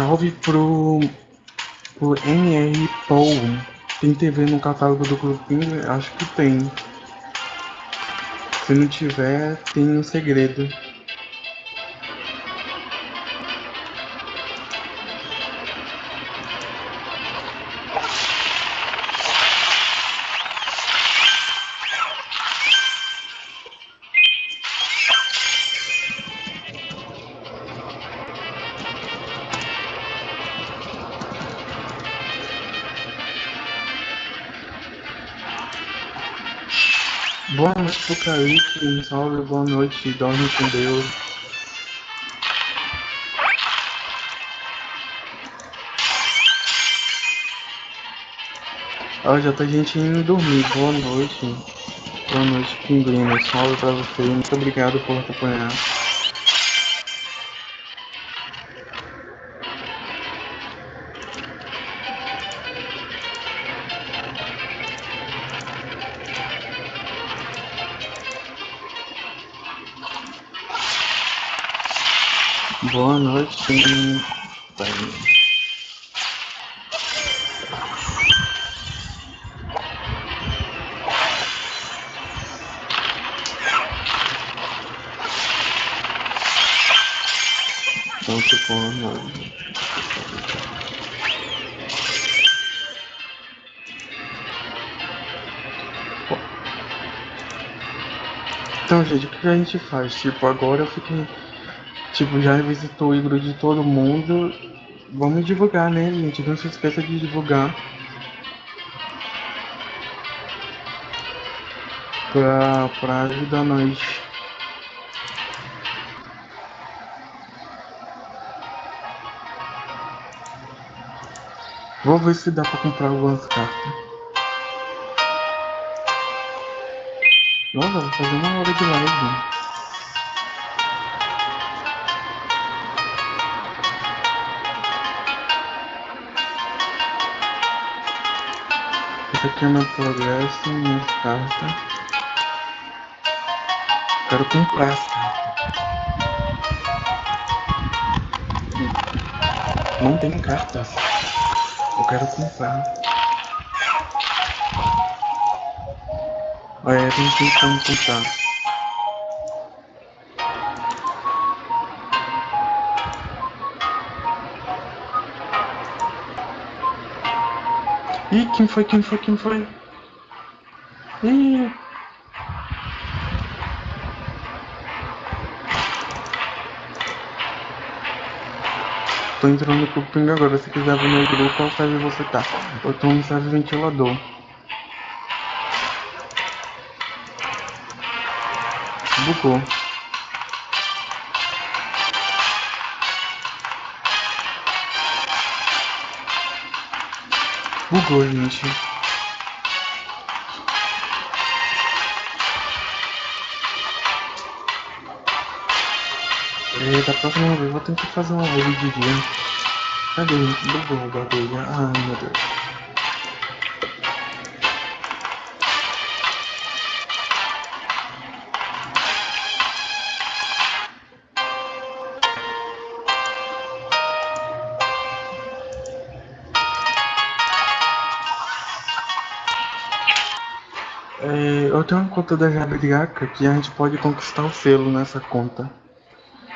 Salve pro, pro NR Paul. Tem TV no catálogo do grupinho? Acho que tem. Se não tiver, tem um segredo. Boa noite um salve, boa noite, dorme com Deus. Ó, já tá gente indo dormir, boa noite. Boa noite, Pinguim, salve pra você, muito obrigado por acompanhar. Noite. Bem. Então, tipo. Então, gente, o que a gente faz? Tipo, agora eu fiquei. Tipo, já visitou o igro de todo mundo. Vamos divulgar, né, gente? Não se esqueça de divulgar. Pra, pra ajudar nós. Vou ver se dá pra comprar algumas cartas. Nossa, vou fazer uma hora de live. Aqui é meu progresso, minhas cartas. Quero comprar as cartas. Não tem cartas. Eu quero comprar. Olha, tem que comprar. Ih, quem foi, quem foi, quem foi? Ih. Tô entrando pro ping agora, se quiser ver meu grupo, qual serve você tá? Eu tô no serve ventilador. Bugou. Bugou, gente. E da próxima vez eu vou tentar fazer uma live eu tenho uma conta da Jabriaca que a gente pode conquistar o selo nessa conta.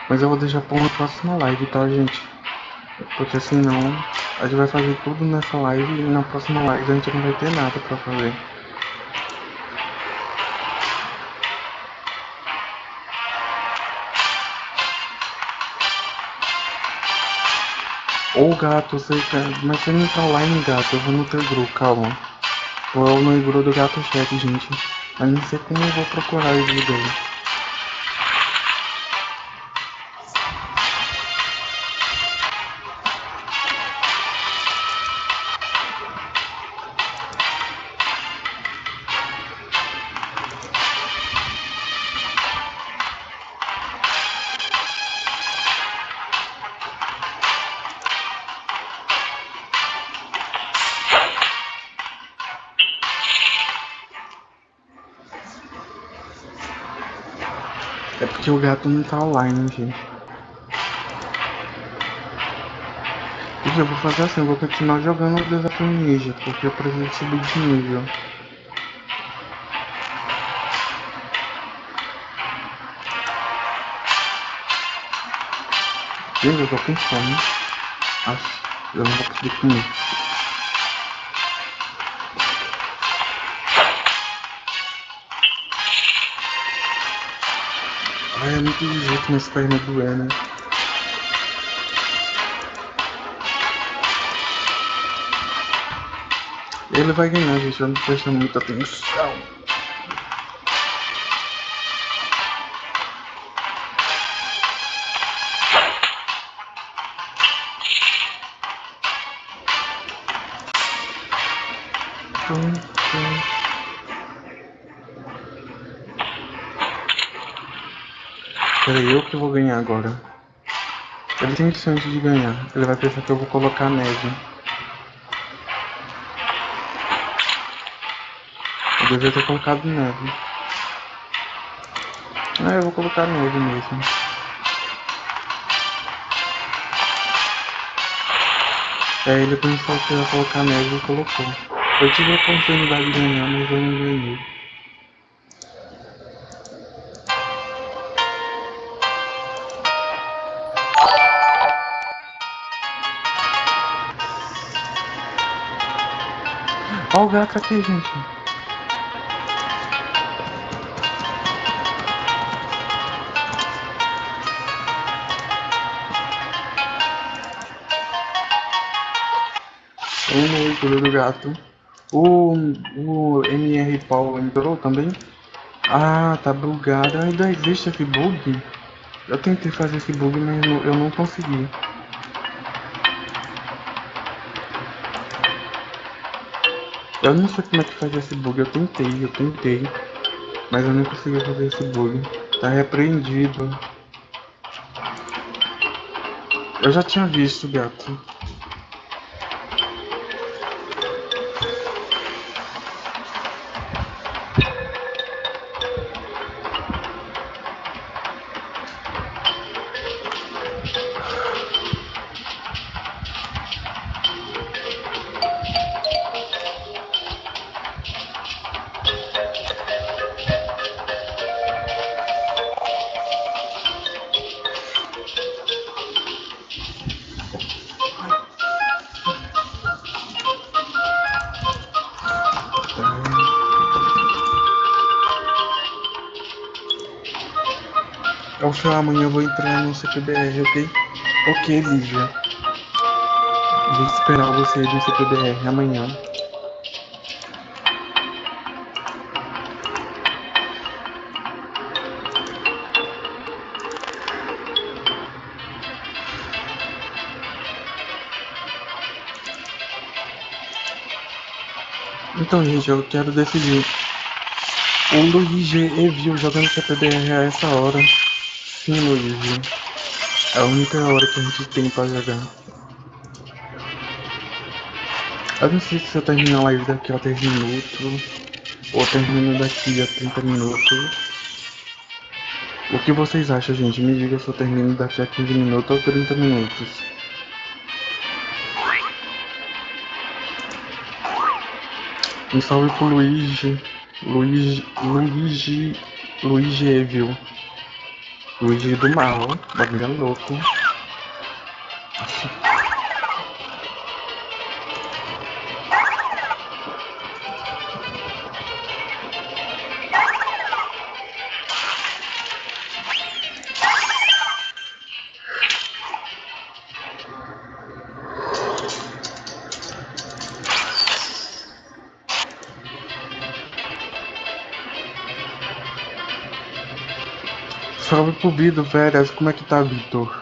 Mas eu vou deixar pra uma próxima live, tá, gente? Porque senão a gente vai fazer tudo nessa live e na próxima live a gente não vai ter nada pra fazer. Ô gato, você quer. Mas você não tá online, gato. Eu vou no teu grupo, calma. Vou no grupo do gato chat, gente. Mas não sei como eu vou procurar o vídeo o gato não tá online, gente. Gente, eu vou fazer assim, eu vou continuar jogando o desafio ninja, porque eu preciso subir de nível. Gente, eu tô com fome. Eu não vou conseguir comer. Ai, é muito jeito minhas pernas doer, né? Ele vai ganhar, gente. Eu não tô prestando muita atenção. Peraí, eu que vou ganhar agora. Ele tem chance de ganhar. Ele vai pensar que eu vou colocar neve. Eu devia ter colocado neve. Ah, eu vou colocar neve mesmo. É, ele pensou que ia colocar neve e colocou. Eu tive a oportunidade de ganhar, mas eu não ganhei. Gato aqui, gente. Um leitura do gato. O, o MR Paulo entrou também? Ah, tá bugado. Ainda existe esse bug? Eu tentei fazer esse bug, mas eu não consegui. Eu não sei como é que faz esse bug, eu tentei, eu tentei. Mas eu não consegui fazer esse bug. Tá repreendido. Eu já tinha visto, gato. Final amanhã eu vou entrar no CPBR, ok? Ok, Lívia. Vou esperar você no CPBR amanhã. Então, gente, eu quero decidir. O Luigi viu jogando CPBR a essa hora. Sim. É a única hora que a gente tem pra jogar. Eu não sei se eu termino a live daqui a 10 minutos. Ou termino daqui a 30 minutos. O que vocês acham, gente? Me diga se eu termino daqui a 15 minutos ou 30 minutos. Um salve pro Luigi. Luigi. Luigi. Luigi Evil. Luigi do mal, bagulho é louco. Pro Bido, velhas. Como é que tá, Vitor?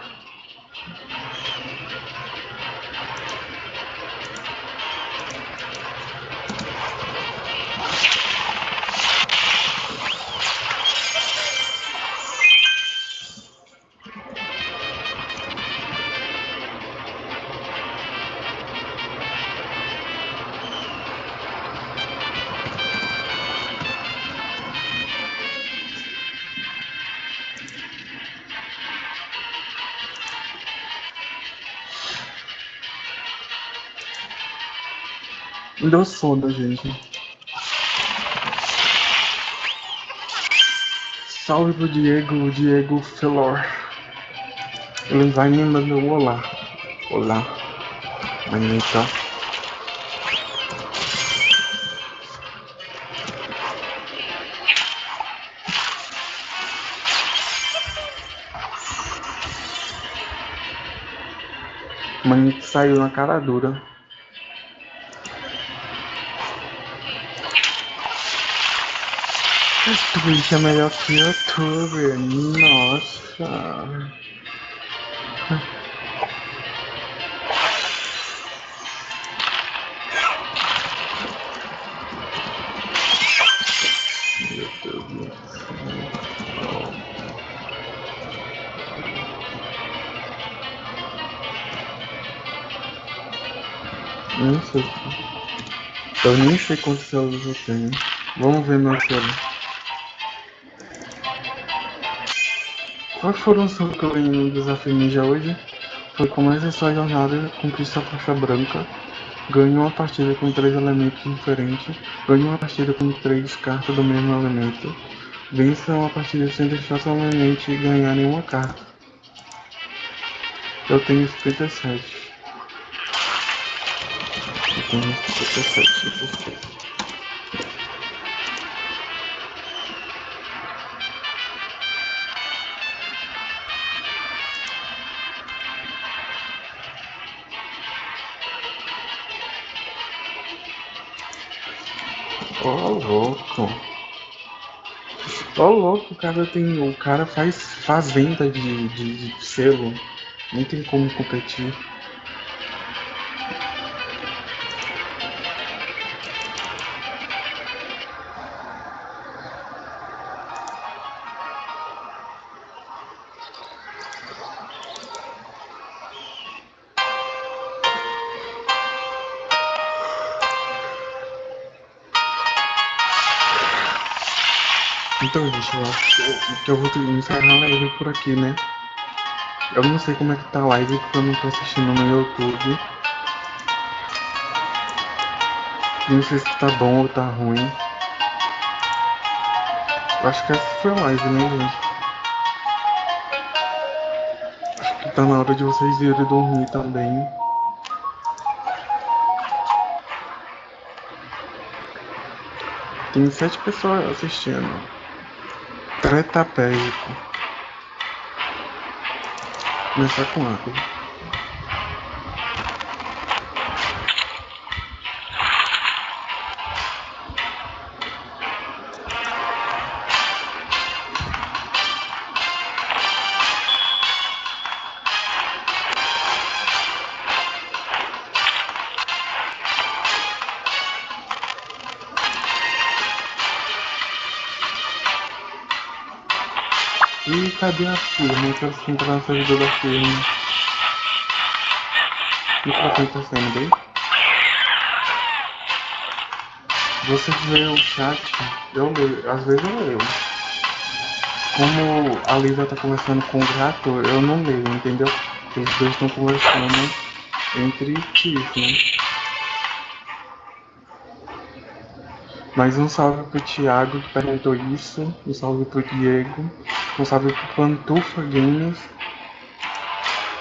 Sono, gente. Salve pro Diego, Diego Felor. Ele vai me mandar um olá. Olá. Manita. Manito saiu na cara dura. Twitch é melhor que YouTube. Nossa. Eu nem sei quantos celulas eu tenho. Vamos ver meu celular. Quais foram os que eu ganhei no desafio ninja hoje? Foi comece sua jornada, conquista a faixa branca, ganhe uma partida com três elementos diferentes, ganhe uma partida com três cartas do mesmo elemento, vença uma partida sem deixar somente ganhar nenhuma carta. Eu tenho 57. Eu tenho 57, 57. Ó louco, o cara tem. O cara faz, faz venda de, de, de selo. Nem tem como competir. Eu, vou encerrar a live por aqui, né? Eu não sei como é que tá a live, porque eu não tô assistindo no YouTube. Não sei se tá bom ou tá ruim. Eu acho que essa foi a live, né, gente? Acho que tá na hora de vocês irem dormir também. Tem sete pessoas assistindo. Tretapédico. Começar com água. Cadê a firma? Eu quero entrar na servidor da firma. O que tá acontecendo bem? Você vê o chat, eu leio, às vezes eu leio. Como a Lisa tá conversando com o gato, eu não leio, entendeu? Porque os dois estão conversando entre si, né? Mas um salve pro Thiago que perguntou isso, um salve pro Diego. responsável por Pantufa Games,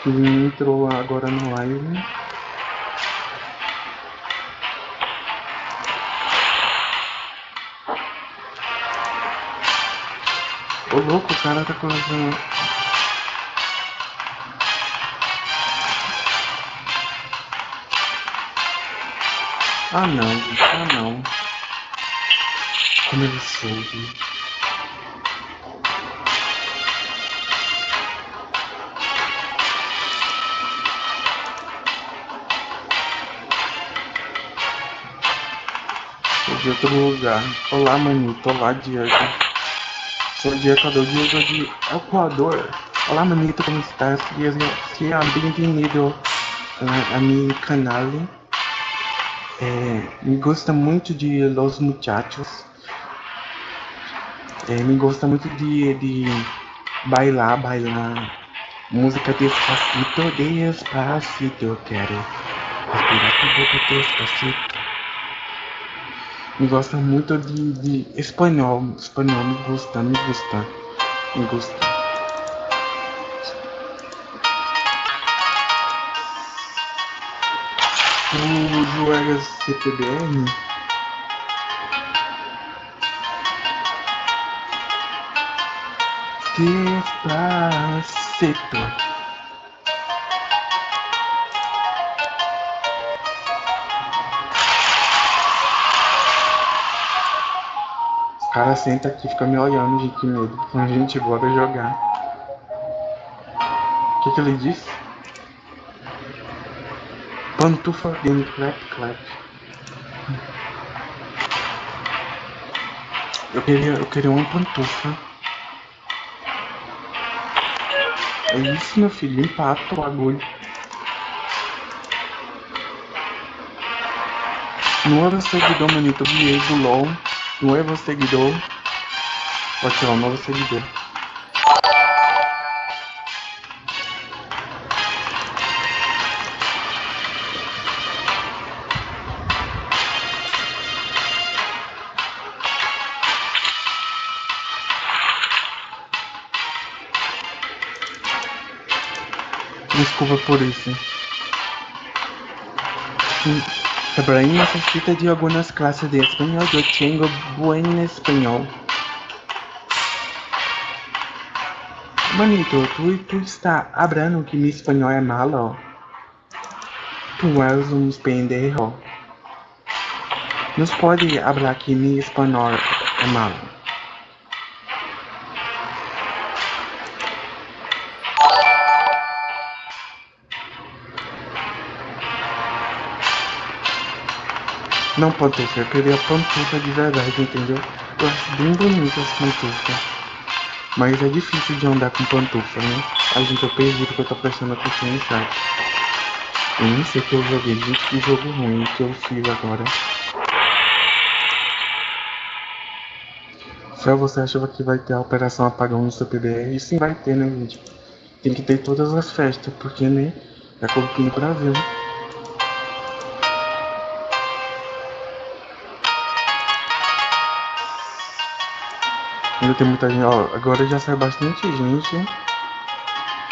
que entrou agora no live. Ô louco, o cara tá colocando. Ah não, ah não. Sou de outro lugar. Olá, manito. Olá, Diego. Sou de Equador. Diego de Equador. Olá, manito. Como estás? Seja bem-vindo a meu canal. É, me gosta muito de Los Muchachos. É, me gosta muito de, de bailar, bailar música despacito, despacito, eu quero respirar com boca despacito. Me gosta muito de, de espanhol, espanhol me gusta, me gusta, me gusta. Tu jogas CPBR? Despacito. Os caras sentam aqui ficam me olhando, gente, que medo. A gente, bora jogar. O que, que ele disse? Pantufa game clap clap. Eu queria, eu queria uma pantufa. É isso, meu filho, empata o bagulho. Nuevo seguidor, manito, Diego LOL. Nuevo seguidor. Pode tirar um novo seguidor. Desculpa por isso. Ibrahim necesita de algunas clases de español. Yo tengo buen español. Manito, tu, tu está hablando que mi español é malo? Tu és um pendejo. Nos pode hablar que mi español é malo. Não pantufa, eu queria pantufa de verdade, entendeu? Eu acho bem bonita essa pantufa. Mas é difícil de andar com pantufa, né? A gente, eu perdi porque eu tô prestando atenção no chat. Eu nem sei que eu joguei, gente, que jogo ruim que eu fiz agora. Só você achava que vai ter a operação apagão no seu PBR? E sim vai ter, né, gente? Tem que ter todas as festas, porque, né? É aqui no Brasil. Ainda tem muita gente, ó, agora já sai bastante gente.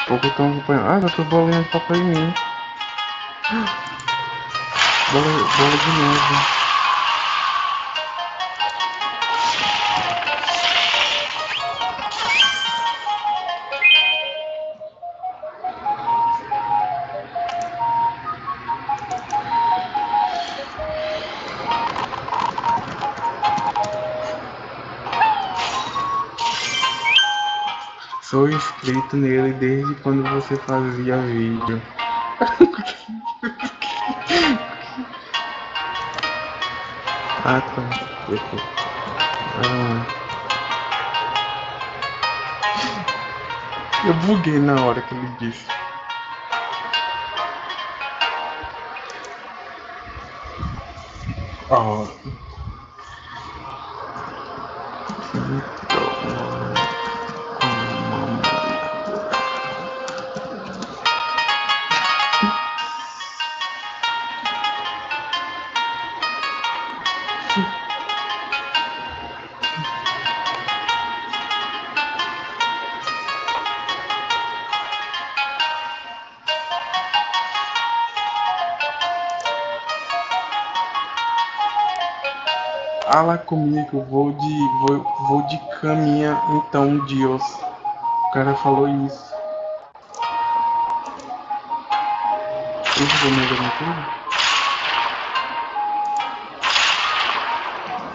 Pouco estão acompanhando. Ah, já tô bolinha de papel em mim. Bola, bola de neve. Sou inscrito nele desde quando você fazia vídeo. ah, tá. Ah. Eu buguei na hora que ele disse. Oh. Comigo, vou de. vou, vou de caminha então, Deus. O cara falou isso. Deixa eu ver mais alguma coisa.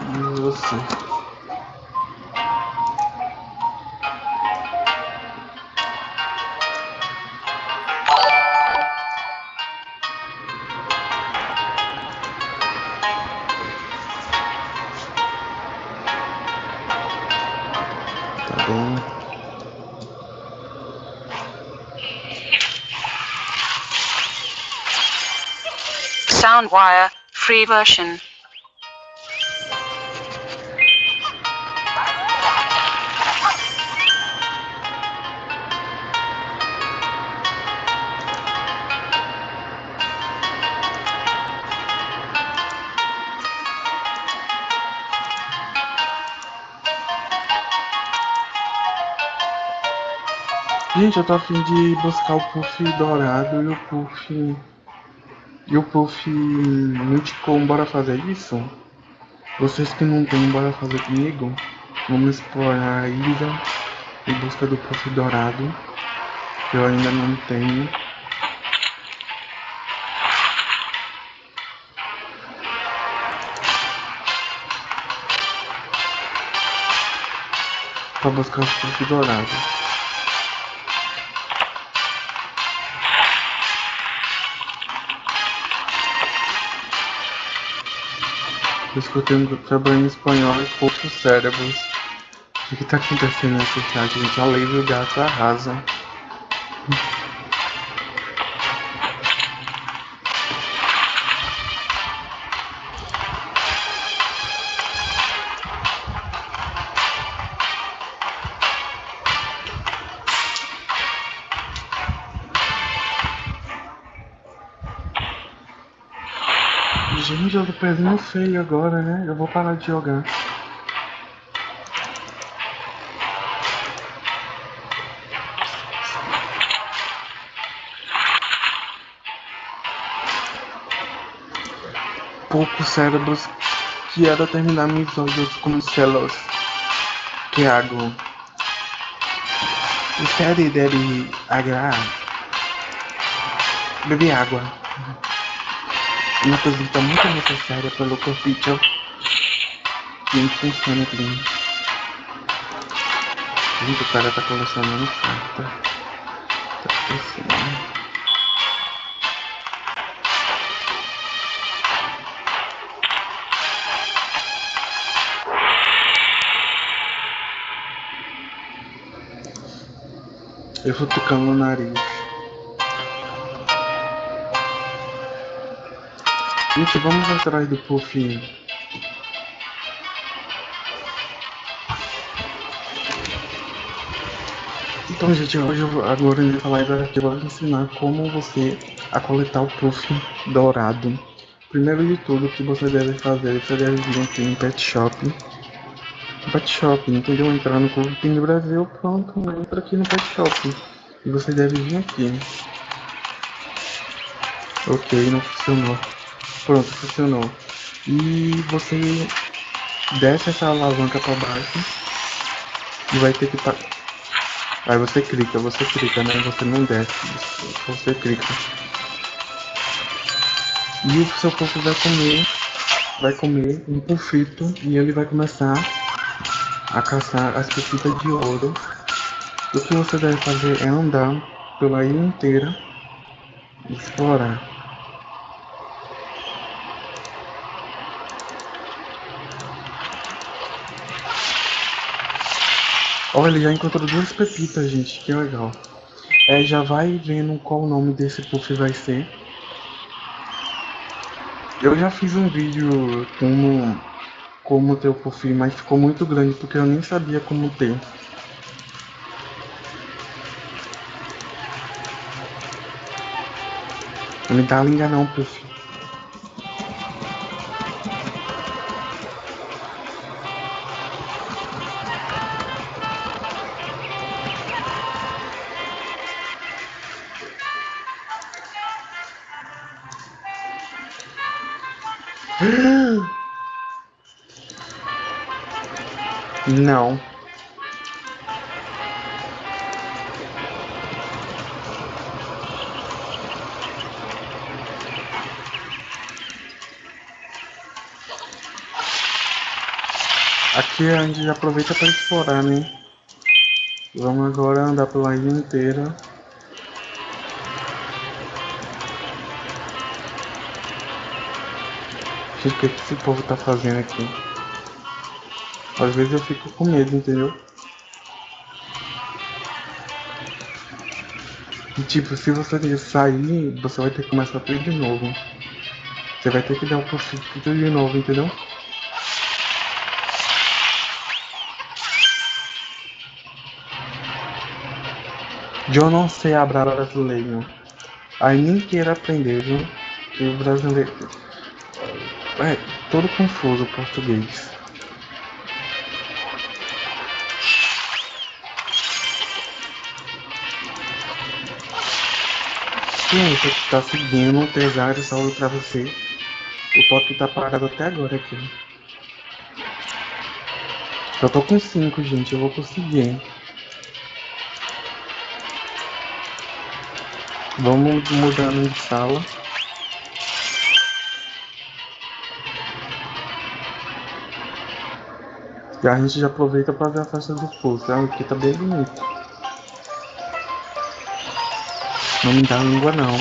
E você? Free version. Gente, eu tô afim de buscar o puff dourado e o puff. E o puff multicom, bora fazer isso? Vocês que não tem, bora fazer comigo? Vamos explorar a ilha em busca do puff dourado. Que eu ainda não tenho. Pra buscar o puff dourado. Escutei um trabalho em espanhol e poucos cérebros. O que tá acontecendo nesse chat, gente? A lei do gato arrasa. Tô perdendo feio agora, né? Eu vou parar de jogar. Poucos cérebros Quero terminar mis olhos com celos que hago. Usted deve agrar. Beber água. Uma coisa muito necessária pelo que funciona bem. O cara tá colecionando carta. Tá pensando. Eu vou tocando no nariz. Gente, vamos atrás do Puff. Então, gente, hoje eu, agora nessa live eu vou ensinar como você a coletar o Puff dourado. Primeiro de tudo, o que você deve fazer, você deve vir aqui no Pet Shop. Pet Shop, entendeu? Entrar no Clube Ping Brasil, pronto, entra aqui no Pet Shop. E você deve vir aqui. Ok, não funcionou. Pronto, funcionou. E você desce essa alavanca para baixo e vai ter que pa... aí você clica, você clica, né? Você não desce, você clica. E o seu corpo vai comer, vai comer um pulfito e ele vai começar a caçar as pepitas de ouro. O que você deve fazer é andar pela ilha inteira, explorar. Olha, ele já encontrou duas pepitas, gente. Que legal. É, já vai vendo qual o nome desse puff vai ser. Eu já fiz um vídeo como, como ter o puff, mas ficou muito grande porque eu nem sabia como ter. Não me dá linga não, puff. Não. Aqui a gente já aproveita para explorar, né? Vamos agora andar pela ilha inteira. Gente, o que, que esse povo tá fazendo aqui? Às vezes eu fico com medo, entendeu? E tipo, se você sair, você vai ter que começar tudo de novo. Você vai ter que dar o possível tudo de novo, entendeu? Eu não sei hablar brasileiro. Aí nem queira aprender, viu? E brasileiro. É todo confuso o português. Você que tá seguindo, pesado, salve pra você. O top tá parado até agora aqui. Eu tô com 5, gente, eu vou conseguir. Vamos mudando de sala. E a gente já aproveita para ver a festa do. Ah, aqui tá bem bonito. Não me dá língua não.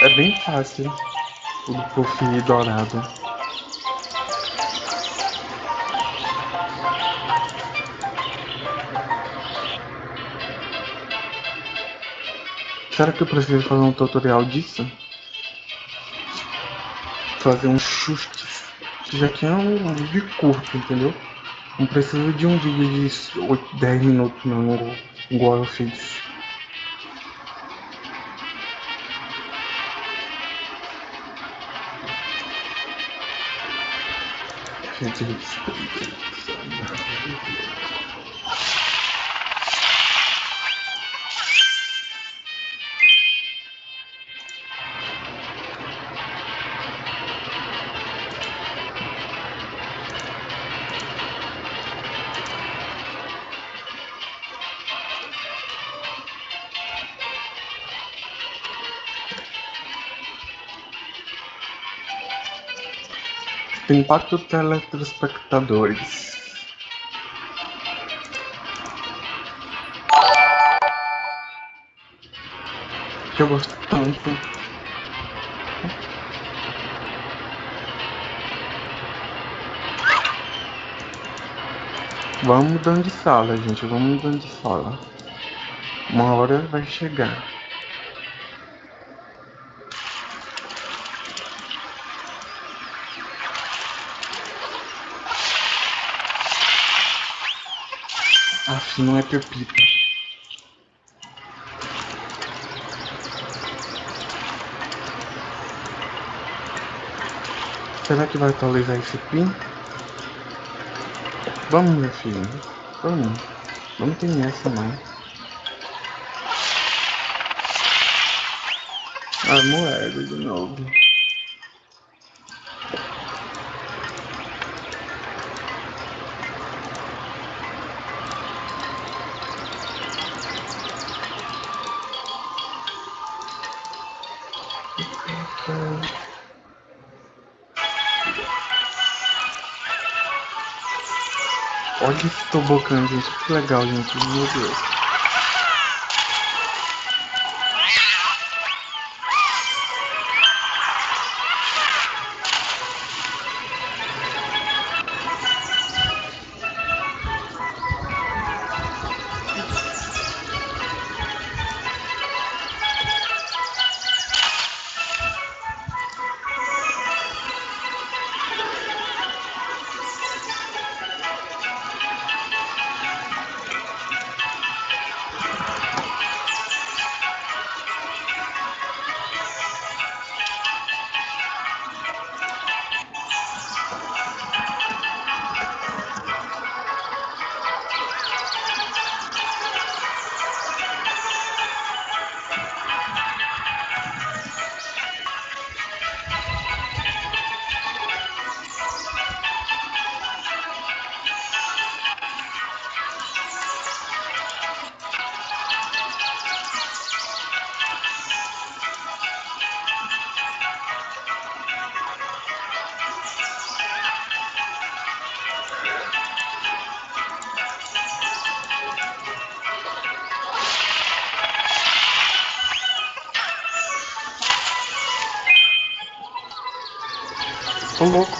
É bem fácil o do puff dourado. Será que eu preciso fazer um tutorial disso? Fazer um chute. Já é um vídeo curto, entendeu? Não preciso de um vídeo de 8, 10 minutos não, igual eu fiz. Gente, Tem quatro telespectadores. Que eu gosto tanto. Vamos mudando de sala, gente. Vamos mudando de sala. Uma hora vai chegar. Aff, não é pepita. Será que vai atualizar esse pin? Vamos, meu filho. Vamos. Vamos ter essa, não. A moeda de novo. Tobogã, gente. Que legal, gente. Meu Deus.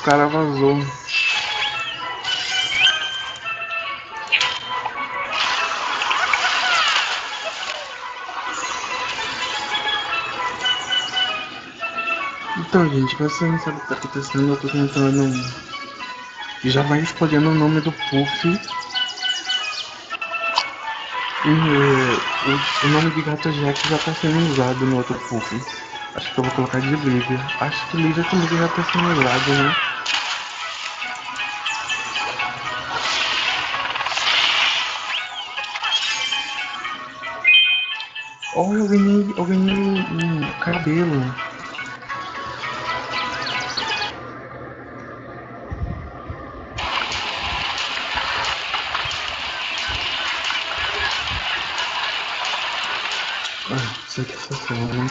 Cara vazou. Então, gente, você não sabe o que tá acontecendo, eu tô tentando. Já vai escolhendo o nome do Puff. E o, o nome de gato Jack já tá sendo usado no outro Puff. Acho que eu vou colocar de Lívia. Acho que Lívia também já tá sendo usado, né?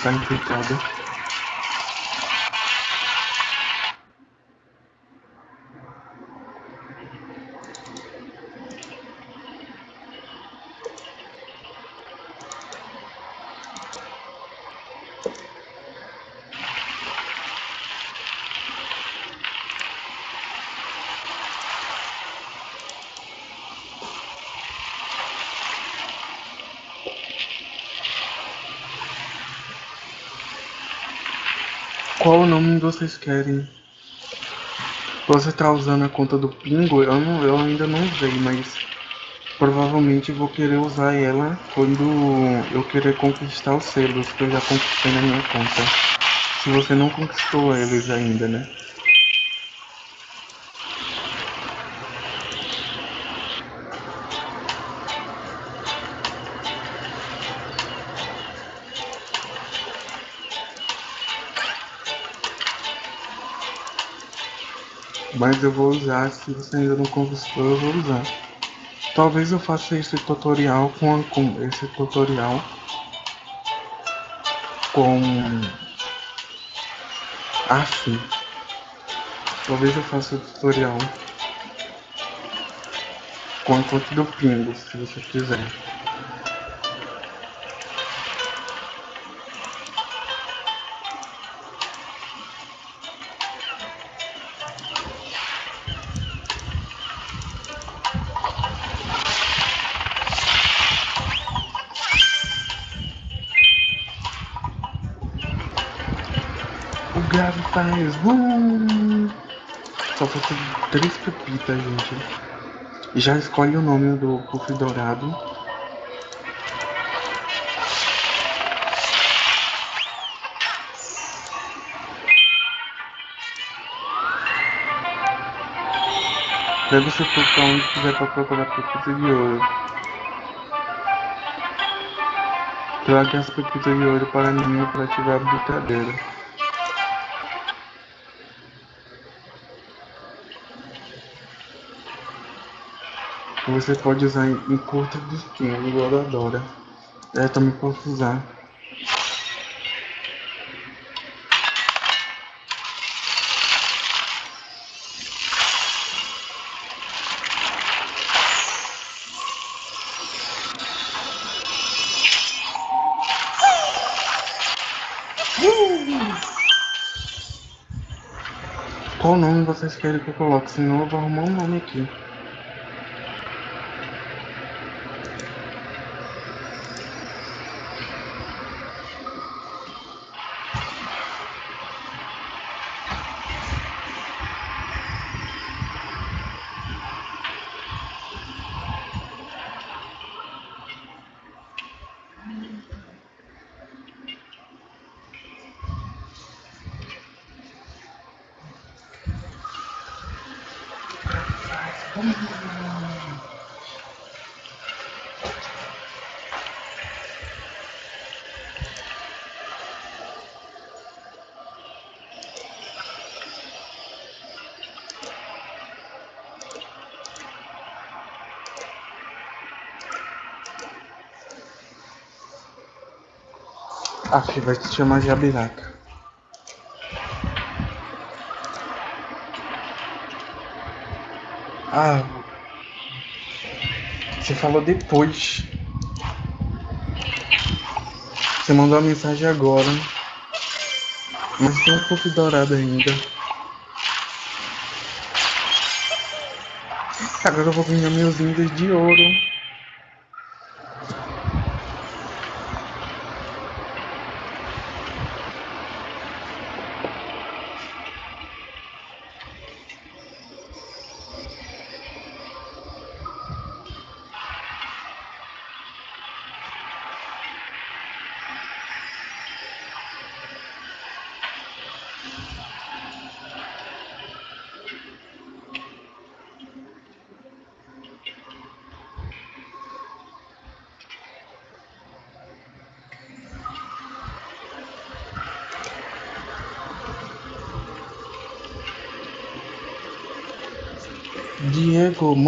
Essa Qual nome vocês querem? Você tá usando a conta do Pingo? Eu, não, eu ainda não usei, mas provavelmente vou querer usar ela quando eu querer conquistar os selos que eu já conquistei na minha conta. Se você não conquistou eles ainda, né? Mas eu vou usar, se você ainda não conquistou, eu vou usar. Talvez eu faça esse tutorial com, com esse tutorial com assim. Talvez eu faça o tutorial com a conta do Pingo, se você quiser. Três pepitas, gente. Já escolhe o nome do puff dourado. Deve ser por onde quiser para procurar pepita de ouro. Traga as pepitas de ouro para mim para ativar a brincadeira. Você pode usar em, curta distância, igual a Dora. Eu também posso usar. Qual nome vocês querem que eu coloque? Senão eu vou arrumar um nome aqui. A vai te chamar de abiraca. Ah. Você falou depois. Você mandou a mensagem agora. Mas tem um pouco dourado ainda. Agora eu vou ganhar meus lindos de ouro.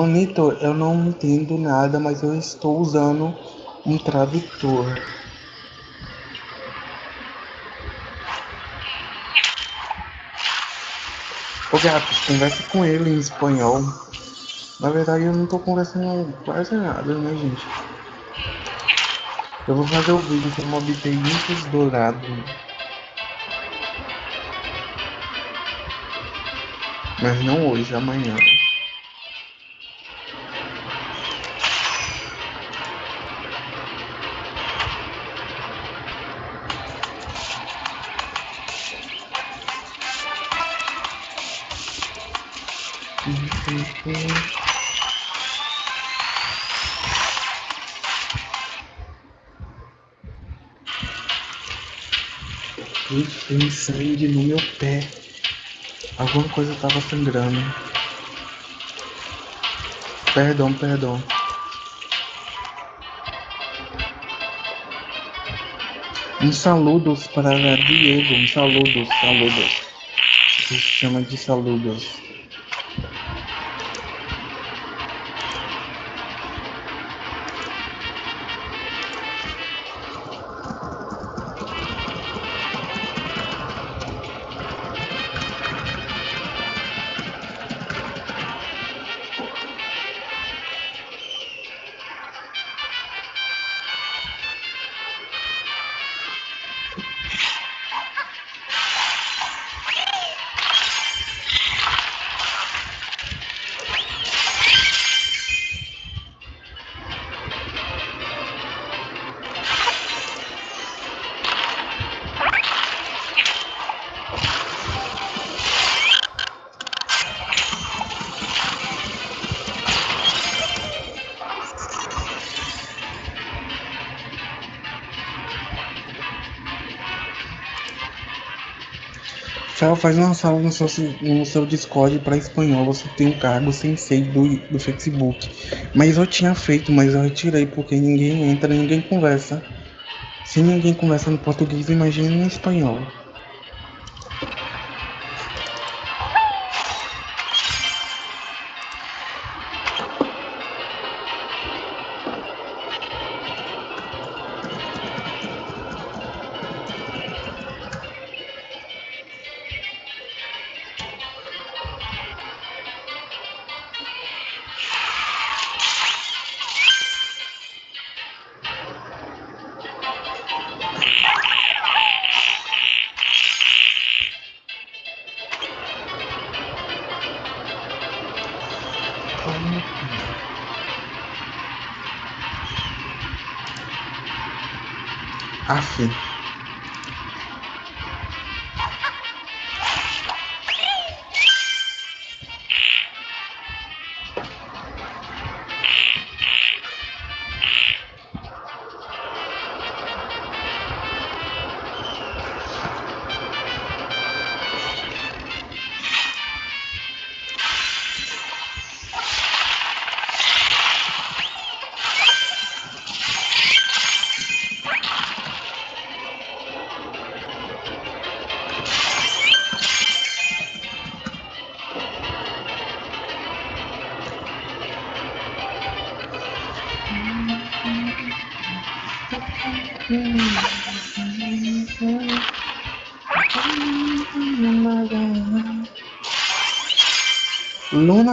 Manito, eu não entendo nada, mas eu estou usando um tradutor. Ô gato, conversa com ele em espanhol. Na verdade eu não tô conversando quase nada, né gente? Eu vou fazer o vídeo como obter links dourados. Mas não hoje, amanhã. Sangue no meu pé. Alguma coisa tava sangrando. Perdão, perdão. Um saludos para Diego, um saludos, saludos. Se chama de saludos. Fel, faz uma sala no seu, no seu Discord para espanhol. Você tem um cargo sensei do, do Facebook. Mas eu tinha feito, mas eu retirei porque ninguém entra, ninguém conversa. Se ninguém conversa no português, imagine no espanhol.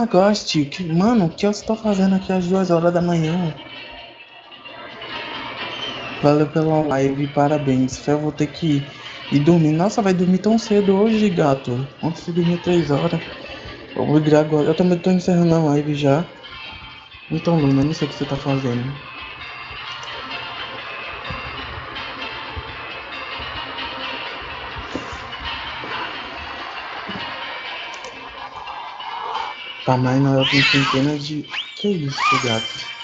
Ghost, que, mano, o que eu estou fazendo aqui às duas horas da manhã? Valeu pela live, parabéns. Eu vou ter que ir dormir. Nossa, vai dormir tão cedo hoje, gato. Antes de dormir três horas. Eu vou virar agora. Eu também tô encerrando a live já. Então, Luna, não sei o que você tá fazendo. Tamanho ela tem centenas de. Que isso, gato?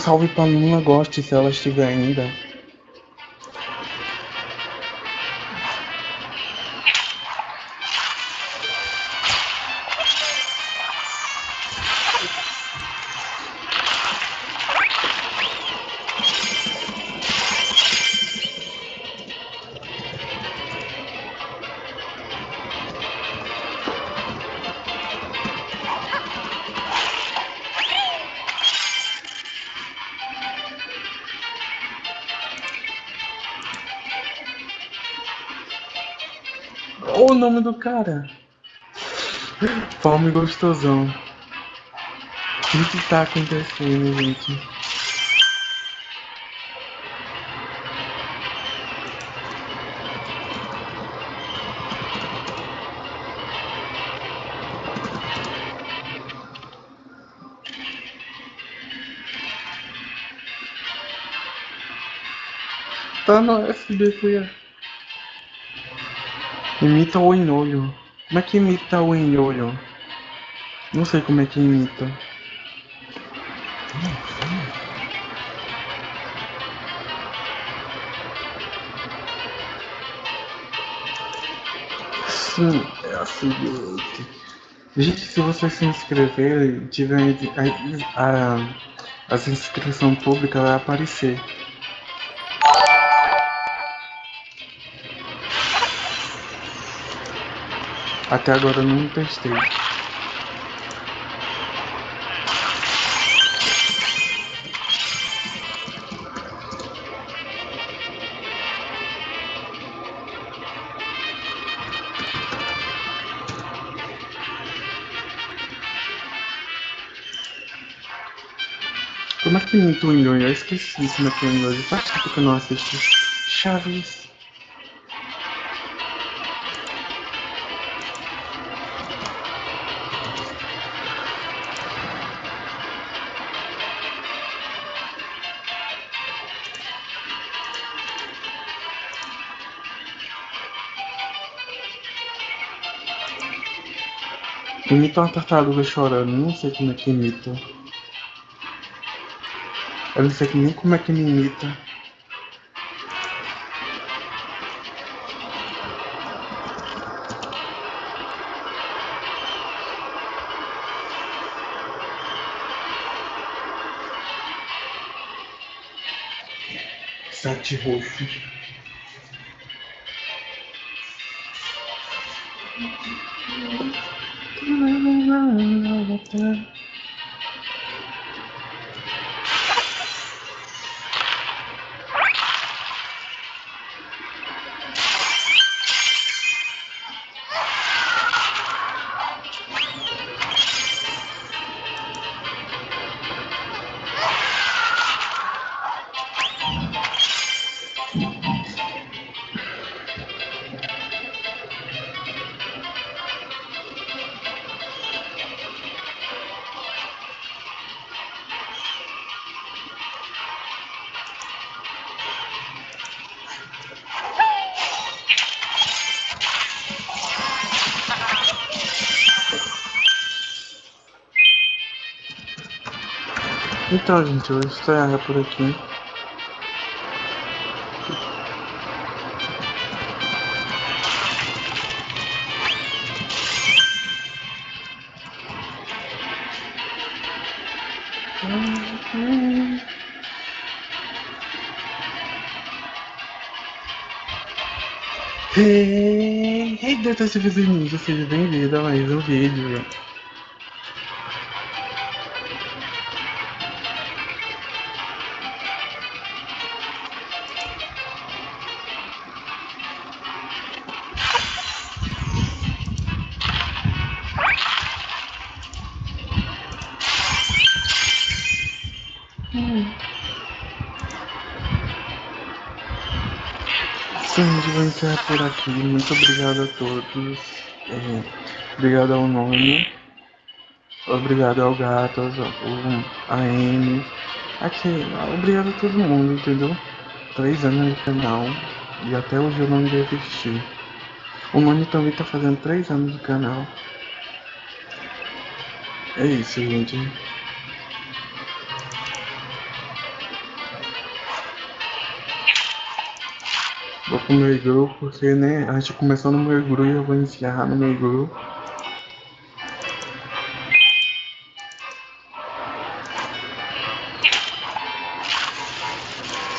Salve pra Luna Goste, se ela estiver ainda. Nome do cara. Fome gostosão. O que tá acontecendo, gente? Tá no SBT. Imita o enolho. Como é que imita o enolho? Não sei como é que imita. Sim, é a seguinte. Gente, se você se inscrever, tiver a, a, as inscrição pública vai aparecer. Até agora não testei. Como é que imita o Nhonho? Eu esqueci como é que é o Nhonho. Faz tempo que eu não assisti. Chaves. Imita uma tartaruga chorando, não sei como é que imita. Eu não sei nem como é que me imita. Sete roxo. Então, gente, eu vou estrear por aqui. Hey, hey, detetives ninja, seja bem-vindo a mais um vídeo. Aqui. Muito obrigado a todos. É, obrigado ao nome. Obrigado ao gato, ao, a M. Aqui, obrigado a todo mundo, entendeu? Três anos de canal e até hoje eu não desisti. O Noni também tá fazendo três anos de canal. É isso, gente. Pro meu igru, porque, né, a gente começou no meu e eu vou encerrar no meu.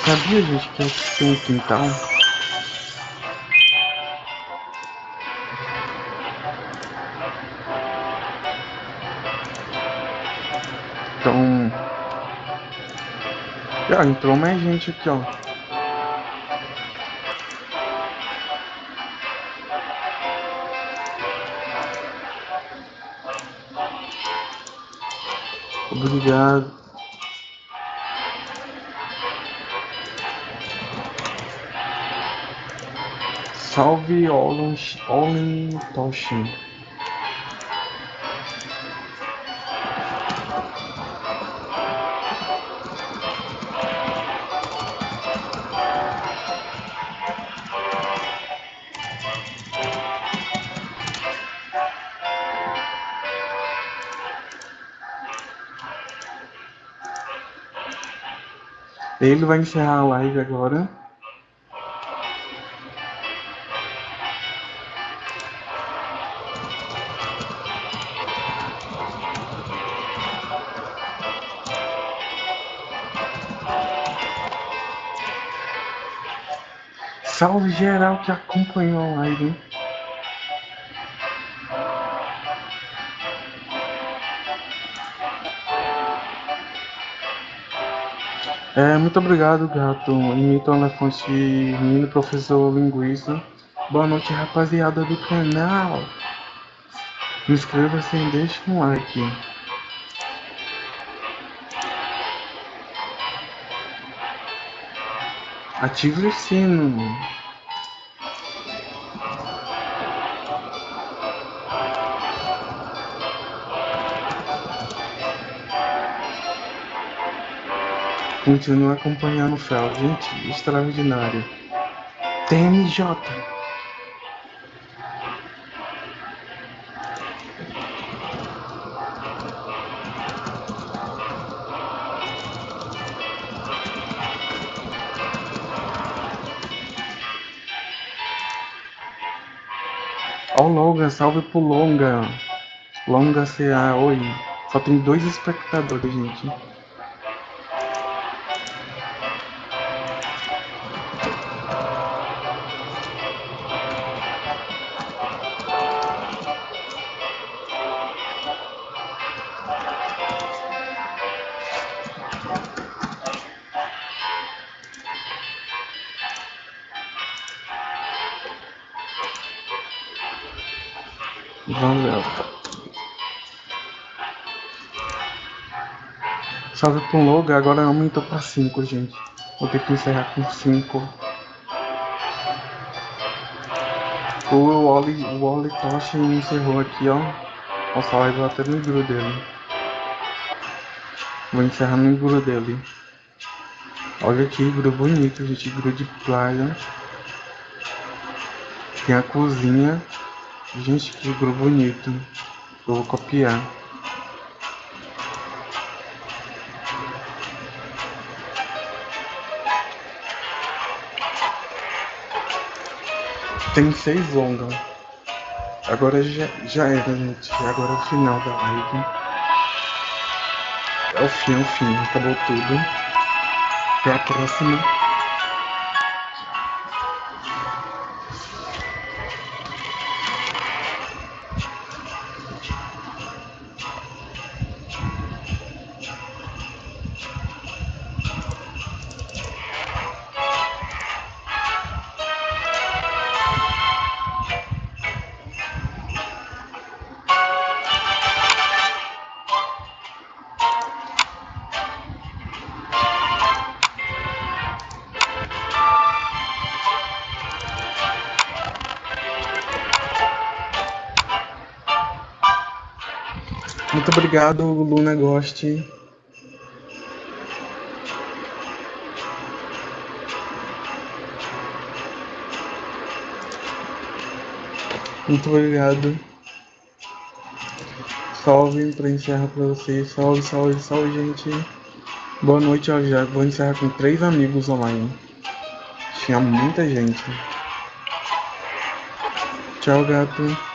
Sabia, gente, que aqui tem um quintal? Então... Já entrou mais gente aqui, ó. Obrigado. Salve Olin Toshin. Ele vai encerrar a live agora. Salve geral que acompanhou a live. É, muito obrigado, gato. Imita o elefante menino professor linguista. Boa noite, rapaziada do canal. Inscreva-se e deixe um like. Ative o sino. Continua acompanhando o Fel, gente, extraordinário. TMJ. Ó, oh, Longa, salve pro Longa. Longa CA, oi. Só tem dois espectadores, gente. Salve com logo, agora aumentou pra 5, gente. Vou ter que encerrar com 5. O Wally, o Wally Tosh encerrou aqui, ó. Nossa, vai até no igru dele. Vou encerrar no igru dele. Olha que igru bonito, gente. Igru de praia. Tem a cozinha. Gente, que igru bonito. Eu vou copiar. Tem seis longas. Agora já, já era, gente. Agora é o final da live. É o fim, é o fim. Acabou tudo. Até a próxima. Obrigado, Luna Ghost. Muito obrigado. Salve para encerrar para vocês. Salve, salve, salve, gente. Boa noite, ó, já vou encerrar com três amigos online. Tinha muita gente. Tchau, gato.